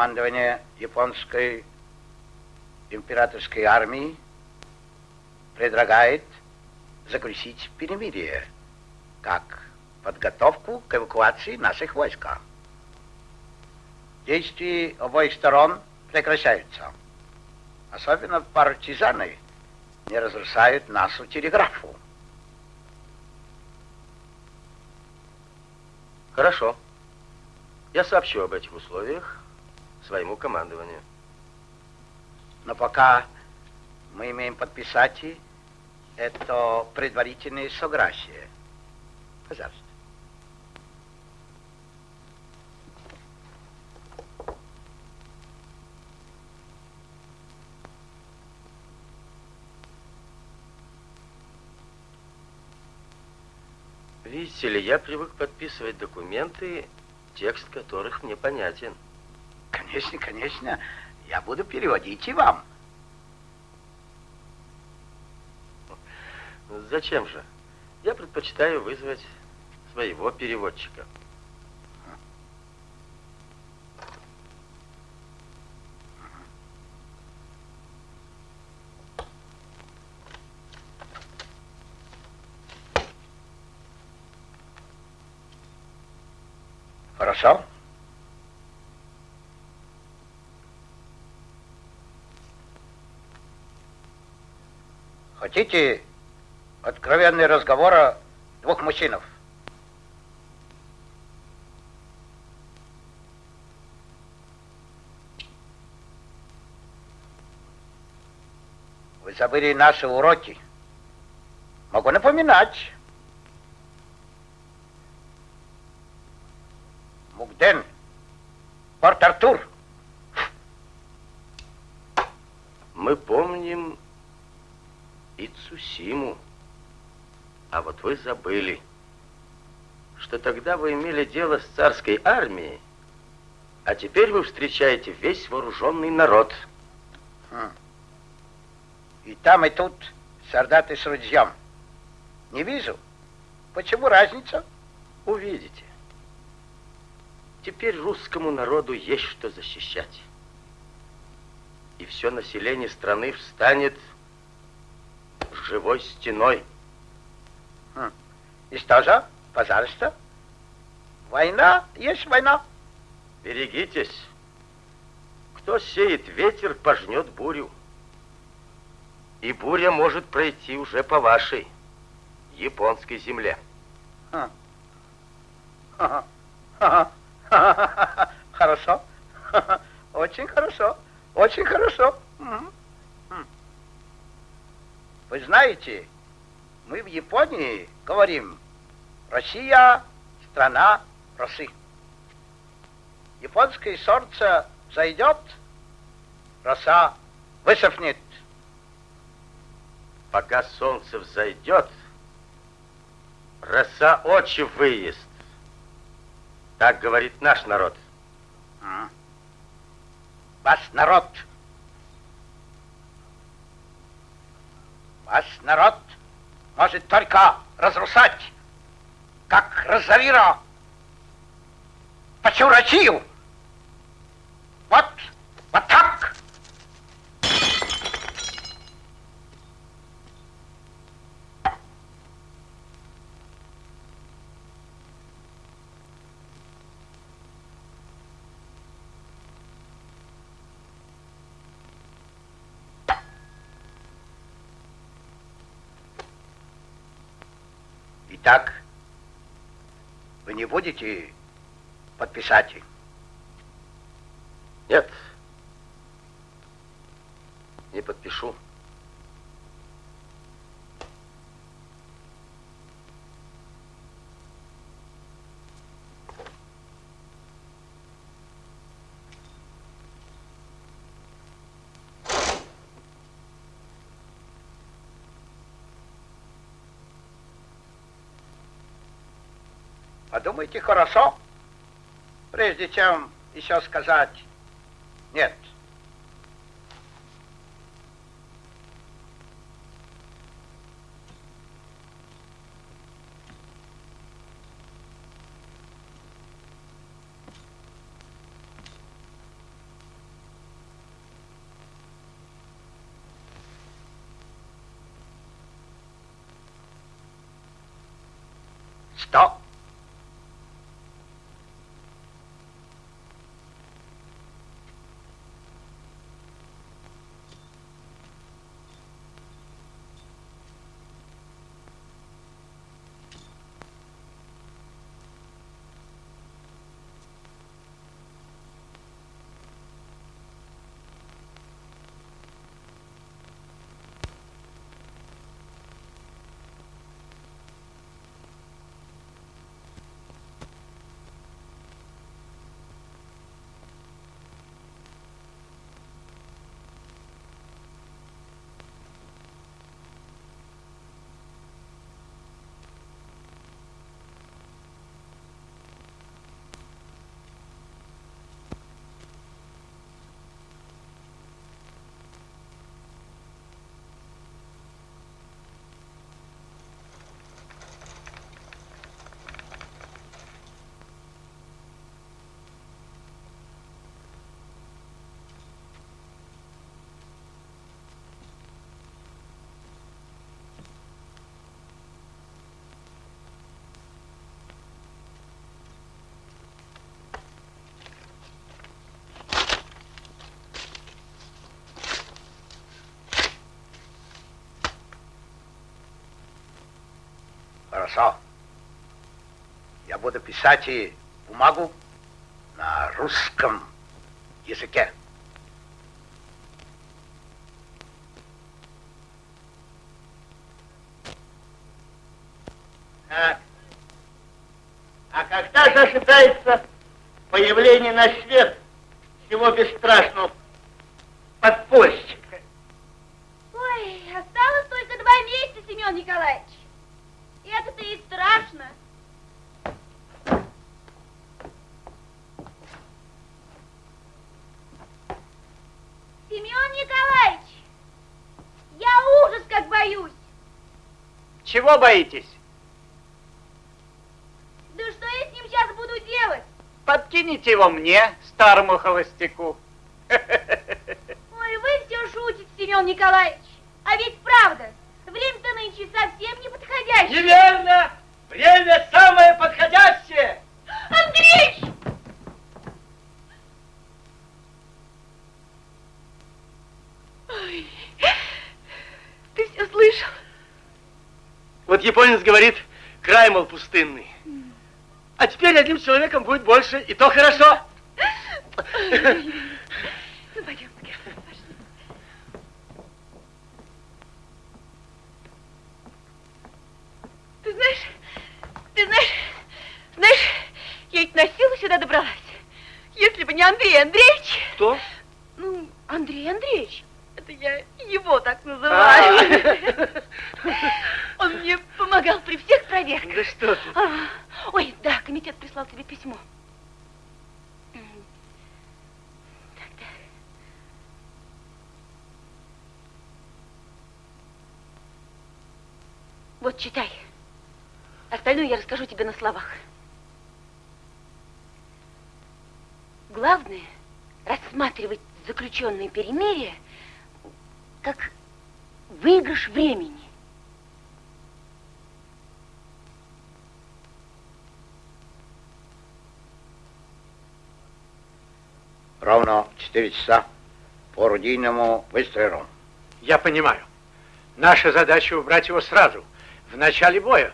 Командование японской императорской армии предлагает заключить перемирие как подготовку к эвакуации наших войск. Действия обоих сторон прекращаются. Особенно партизаны не разрушают нашу телеграфу. Хорошо. Я сообщу об этих условиях своему командованию. Но пока мы имеем подписать это предварительное согласие. Пожалуйста. Видите ли, я привык подписывать документы, текст которых мне понятен. Конечно, конечно. Я буду переводить и вам. Зачем же? Я предпочитаю вызвать своего переводчика. Хорошо. Хотите откровенный разговор о двух мужчинах? Вы забыли наши уроки. Могу напоминать. Мугден, Порт-Артур. Мы помним и Цусиму. А вот вы забыли, что тогда вы имели дело с царской армией, а теперь вы встречаете весь вооруженный народ. Хм. И там, и тут солдаты с ружьем. Не вижу. Почему разница? Увидите. Теперь русскому народу есть что защищать. И все население страны встанет живой стеной. Хм. И что же? Пожалуйста. Война есть война. Берегитесь. Кто сеет ветер, пожнет бурю. И буря может пройти уже по вашей японской земле. Хорошо. Очень хорошо. Очень хорошо. Вы знаете, мы в Японии говорим, Россия – страна росы. Японское солнце зайдет, роса высохнет. Пока солнце взойдет, роса очи выест. Так говорит наш народ. А. Ваш народ. Ваш народ может только разрушать, как Розавира, почу Россию. Вот, вот так. Итак, вы не будете подписать? Нет. Не подпишу. Подумайте хорошо, прежде чем еще сказать нет. Стоп! Хорошо. Я буду писать и бумагу на русском языке. Так. А когда же ожидается появление на свет всего бесстрашного подпольщика? Ой, осталось только два месяца, Семен Николаевич. И это-то страшно. Семен Николаевич, я ужас как боюсь. Чего боитесь? Да что я с ним сейчас буду делать? Подкините его мне, старому холостяку. Ой, вы все шутите, Семен Николаевич. А ведь правда, время-то нынче совсем не подходящее. Неверно! Время самое подходящее! Андрей! Ой, ты все слышал? Вот японец говорит, край, мол, пустынный. А теперь одним человеком будет больше, и то хорошо. Ну, пойдем, Герман, пошли. Ты знаешь, ты знаешь, знаешь, я ведь на силу сюда добралась. Если бы не Андрей Андреевич... Кто? Ну, Андрей Андреевич. Это я его так называю. Он мне помогал при всех проверках. Да что ты. А, Ой, да, комитет прислал тебе письмо. М, так, так. Вот, читай. Остальное я расскажу тебе на словах. Главное рассматривать заключенное перемирие как выигрыш времени. Ровно 4 часа по орудийному выстрелу. Я понимаю. Наша задача убрать его сразу, в начале боя.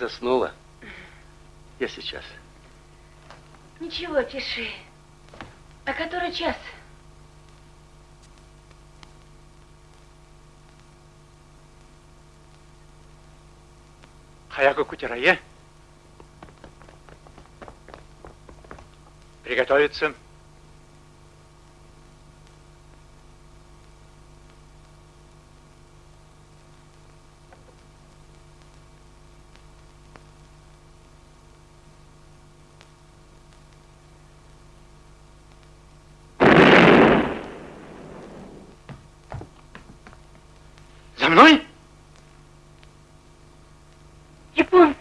Заснула. Я сейчас. Ничего, пиши. А который час? Хаяко Кутерае. Приготовиться. За мной? Японцы.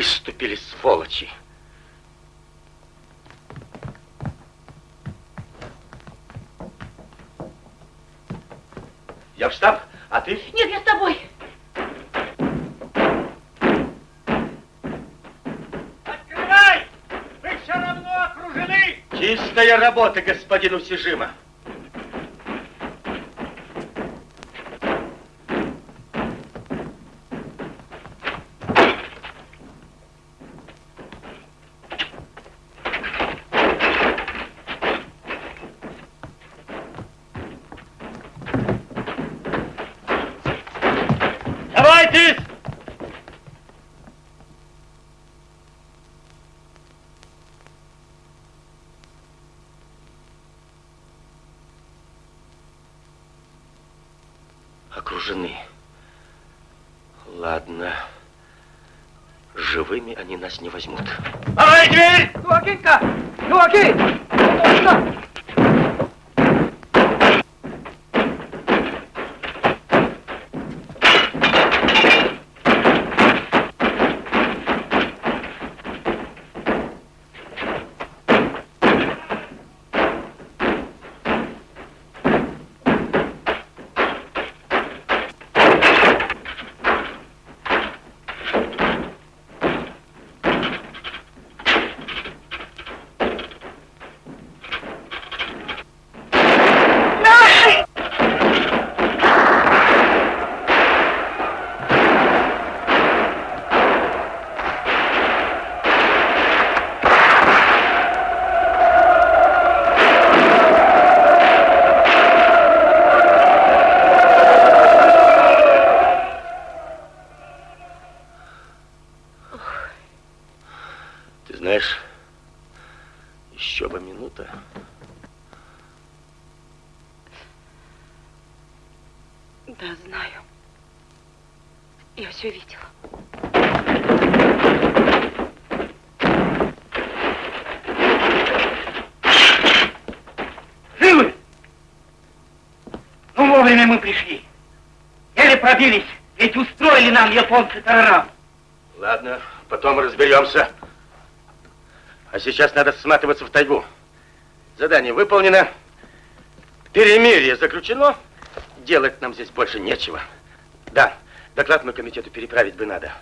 Выступили, сволочи. Я в штаб, а ты? Нет, я с тобой. Открывай! Вы все равно окружены! Чистая работа, господин Усижима. Давайте! Окружены. Ладно. Живыми они нас не возьмут. Давай дверь! Юакинка! Юаки! Ты знаешь, еще бы минута. Да, знаю. Я все видела. Живы! Ну, вовремя мы пришли. Еле пробились, ведь тарарам. Ладно, потом разберемся. А сейчас надо сматываться в тайгу. Задание выполнено. Перемирие заключено. Делать нам здесь больше нечего. Да, доклад на комитету переправить бы надо.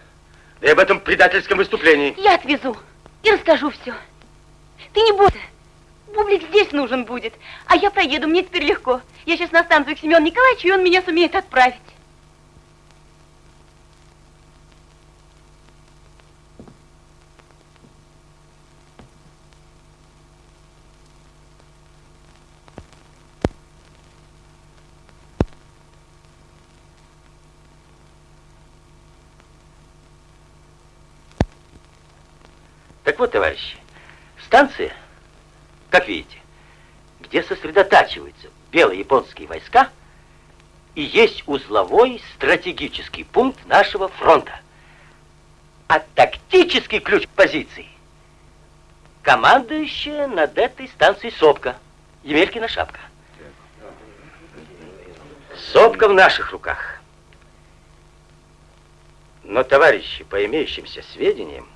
Да и об этом предательском выступлении. Я отвезу и расскажу все. Ты не бойся. Бублик здесь нужен будет. А я проеду, мне теперь легко. Я сейчас на станцию к Семену Николаевичу, и он меня сумеет отправить. Так вот, товарищи, станция, как видите, где сосредотачиваются белые японские войска, и есть узловой стратегический пункт нашего фронта. А тактический ключ позиции командующая над этой станцией Сопка, Емелькина шапка. Сопка в наших руках. Но, товарищи, по имеющимся сведениям,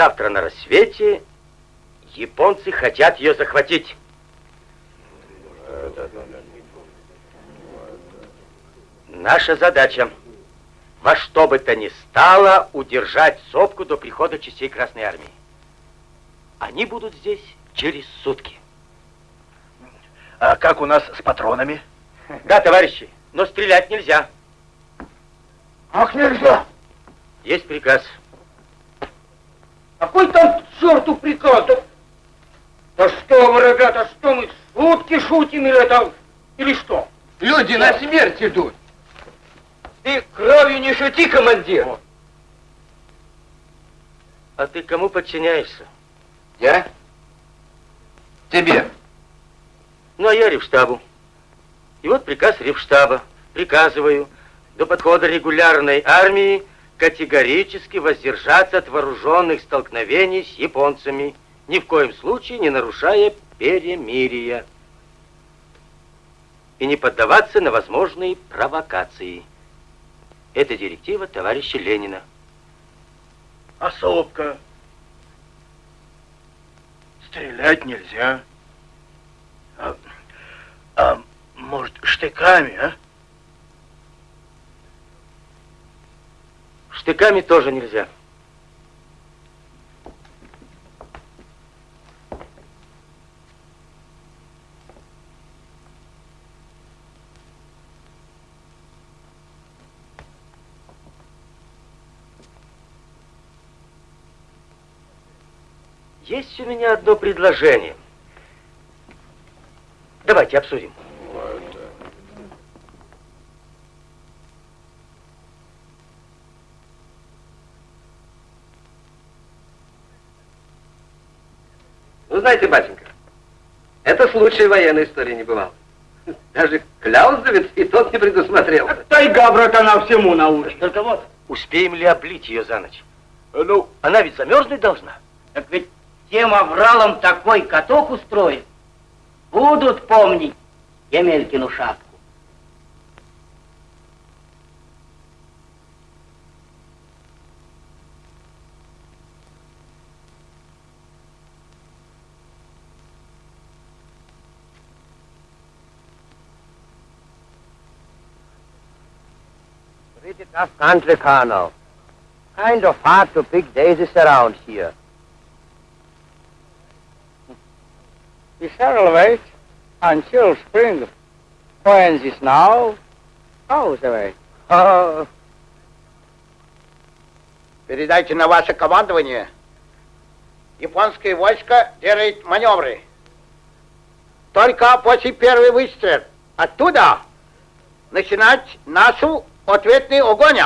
завтра на рассвете японцы хотят ее захватить. Наша задача во что бы то ни стало удержать сопку до прихода частей Красной Армии. Они будут здесь через сутки. А как у нас с патронами? Да, товарищи, но стрелять нельзя. Ах, нельзя! Есть приказ. Какой там к черту приказ? Да, да что вы, ребята, что мы, шутки шутим или это, или что? Люди на смерть идут. Ты кровью не шути, командир. А ты кому подчиняешься? Я? Тебе. Ну, а я ревштабу. И вот приказ ревштаба. Приказываю до подхода регулярной армии категорически воздержаться от вооруженных столкновений с японцами, ни в коем случае не нарушая перемирия и не поддаваться на возможные провокации. Это директива товарища Ленина. А? Стрелять нельзя. А, а может, штыками, а? Штыками тоже нельзя. Есть у меня одно предложение. Давайте обсудим. Вы знаете, батенька, это случай военной истории не бывал. Даже Кляузовец и тот не предусмотрел. Тайга, братана, всему научит. Только вот, успеем ли облить ее за ночь? Ну, она ведь замерзнуть должна. Так ведь тем авралом такой каток устроит. Будут помнить Емелькину шапку. Tough country, Colonel. Kind of hard to pick daisies around here. (laughs) We shall wait until spring. When is now? How's the way? А, (laughs) Передайте на ваше командование. Японское войско делает маневры. Только после первый выстрел. Оттуда начинать нашу ответный огонь.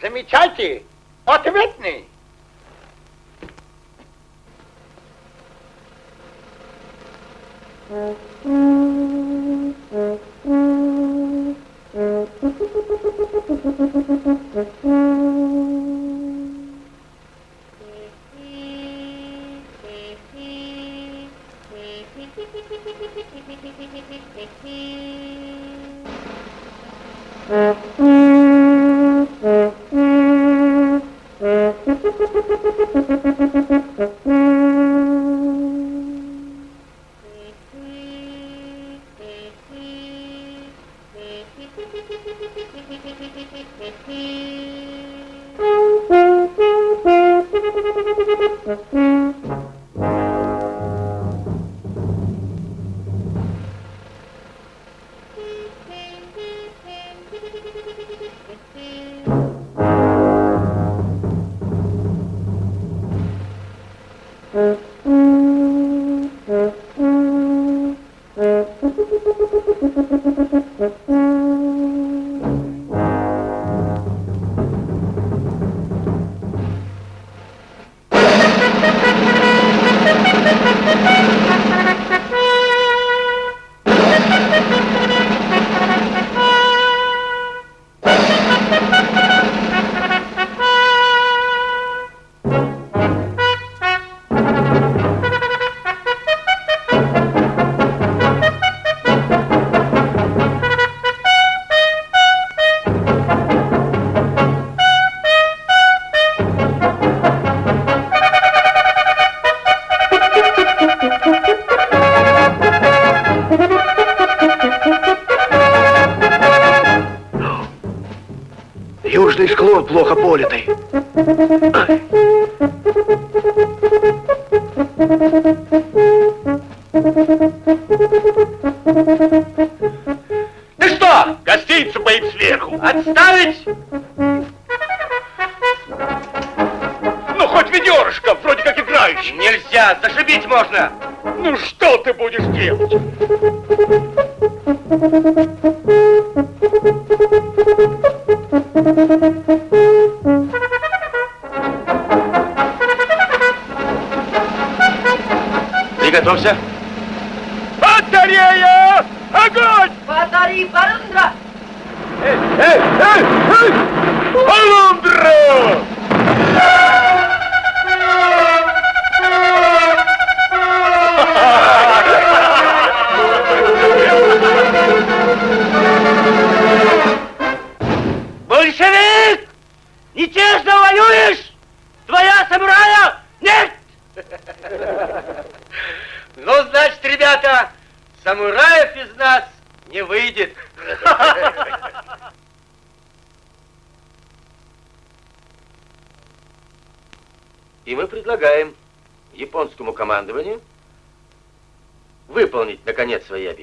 Замечайте, ответный. (laughs) Южный склон плохо политый. Ты что, гостиницу поим сверху? Отставить! Ну, хоть ведерышко, вроде как играющий. Нельзя, зашибить можно. Ну, что ты будешь делать?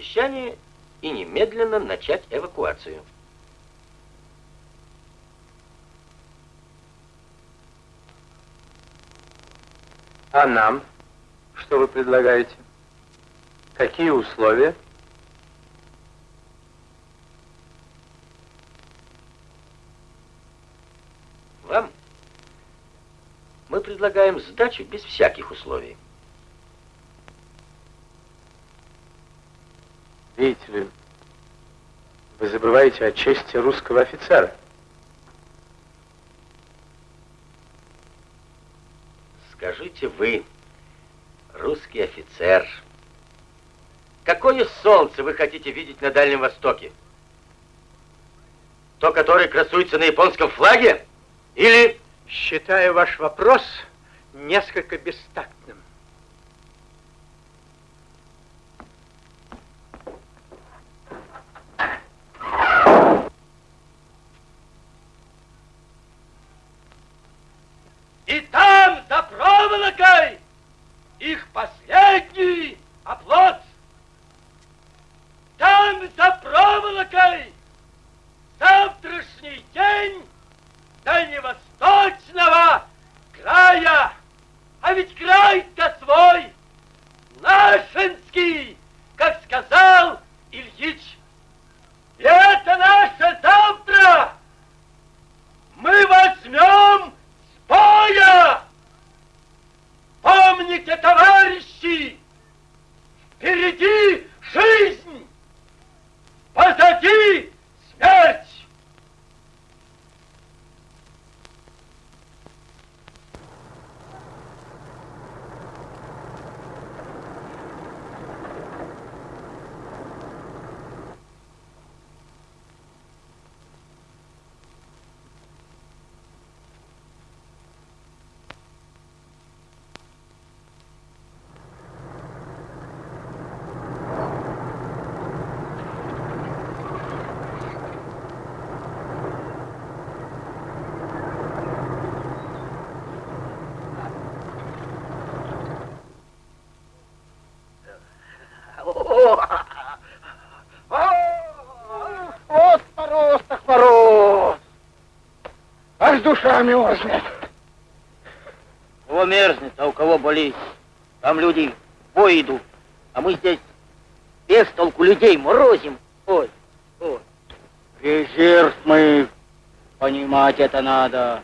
Обещания и немедленно начать эвакуацию. А нам? Что вы предлагаете? Какие условия? Вам мы предлагаем сдачу без всяких условий. Видите ли, забываете о чести русского офицера. Скажите вы, русский офицер, какое солнце вы хотите видеть на Дальнем Востоке? То, которое красуется на японском флаге? Или... Считаю ваш вопрос несколько бестактным. И там, за проволокой, их последний оплот. Там, за проволокой, завтрашний день дальневосточного края. А ведь край-то свой, нашинский, как сказал Ильич. И это наше завтра. Мы возьмем боя. Помните, товарищи, душа мерзнет. У кого мерзнет, а у кого болит. Там люди в бой идут, а мы здесь без толку людей морозим. Ой, ой. Резерв мы, понимать это надо.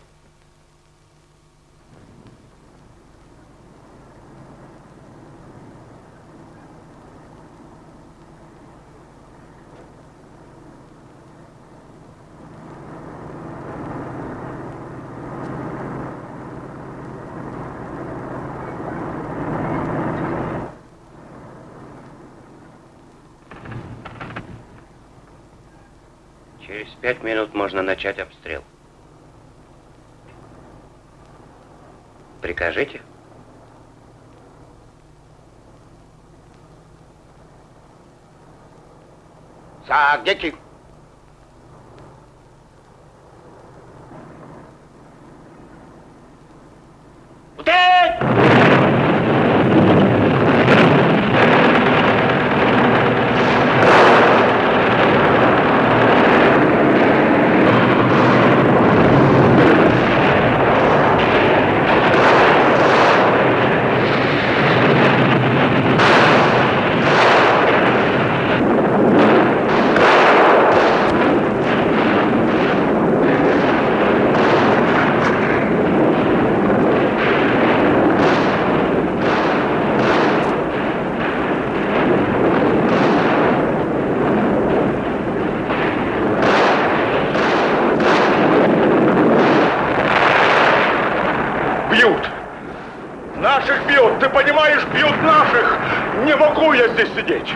Через пять минут можно начать обстрел. Прикажите? Так, дети. бьют. Наших бьют, ты понимаешь, бьют наших. Не могу я здесь сидеть.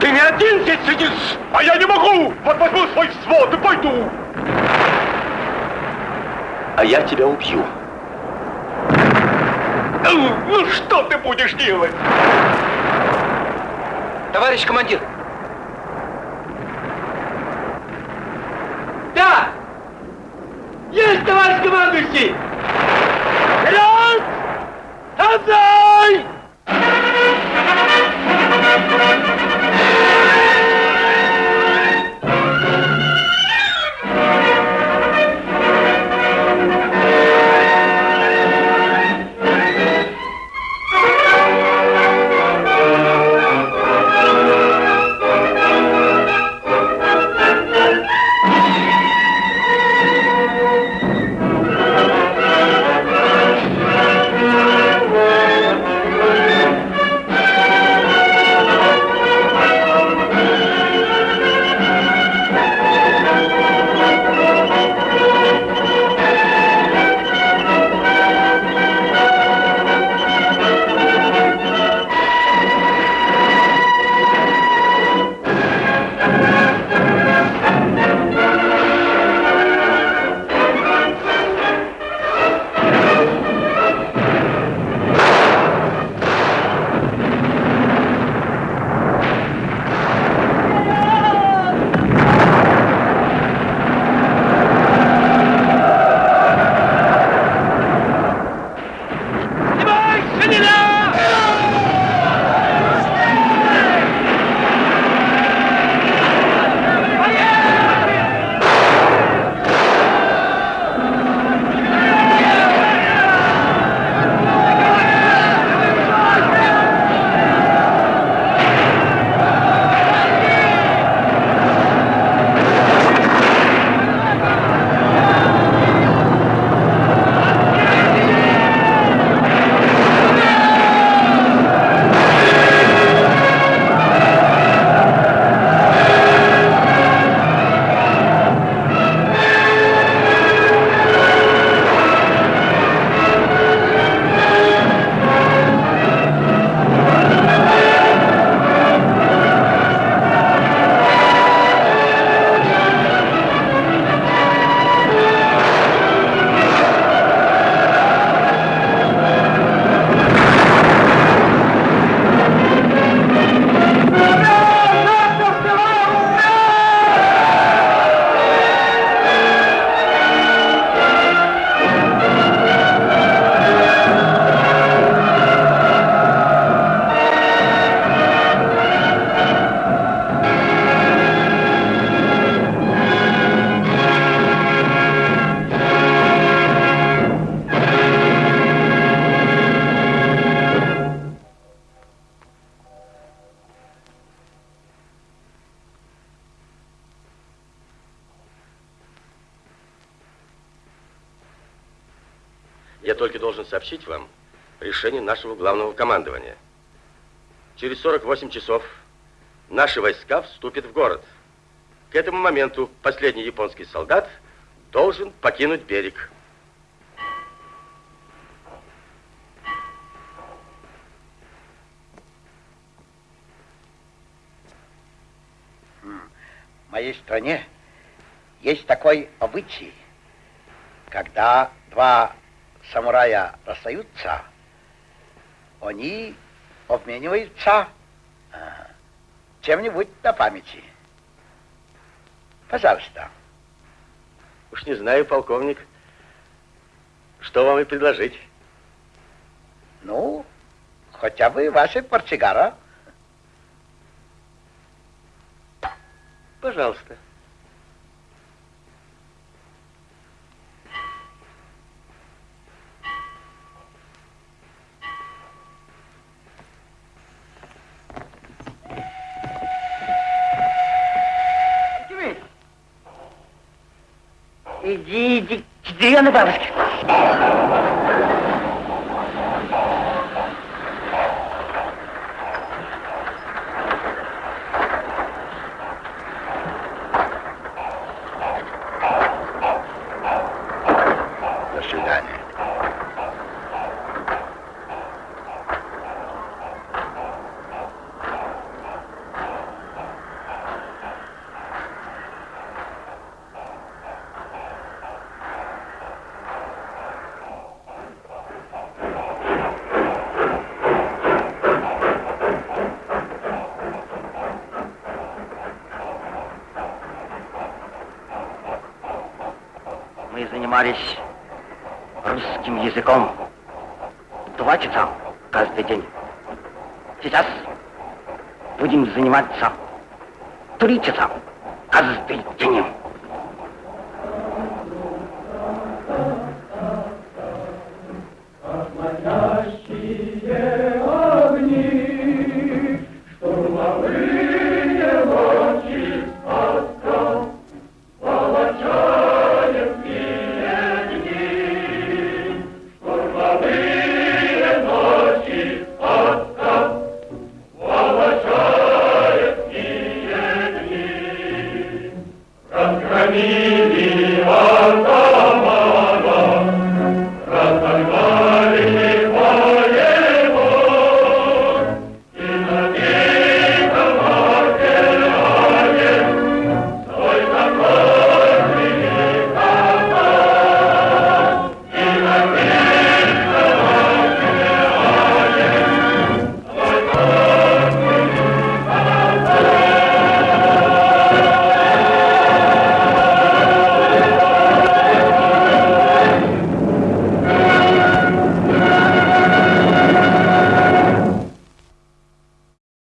Ты не один здесь сидишь. А я не могу. Вот возьму свой свод и пойду. А я тебя убью. Ну, что ты будешь делать? Товарищ командир. Сообщить вам решение нашего главного командования. Через 48 часов наши войска вступят в город. К этому моменту последний японский солдат должен покинуть берег. В моей стране есть такой обычай, когда два самурая расстаются, они обмениваются а, чем-нибудь на памяти. Пожалуйста. Уж не знаю, полковник, что вам и предложить. Ну, хотя бы ваши портсигара. Пожалуйста. Иди, иди к деревянной занимались русским языком два часа каждый день. Сейчас будем заниматься три часа.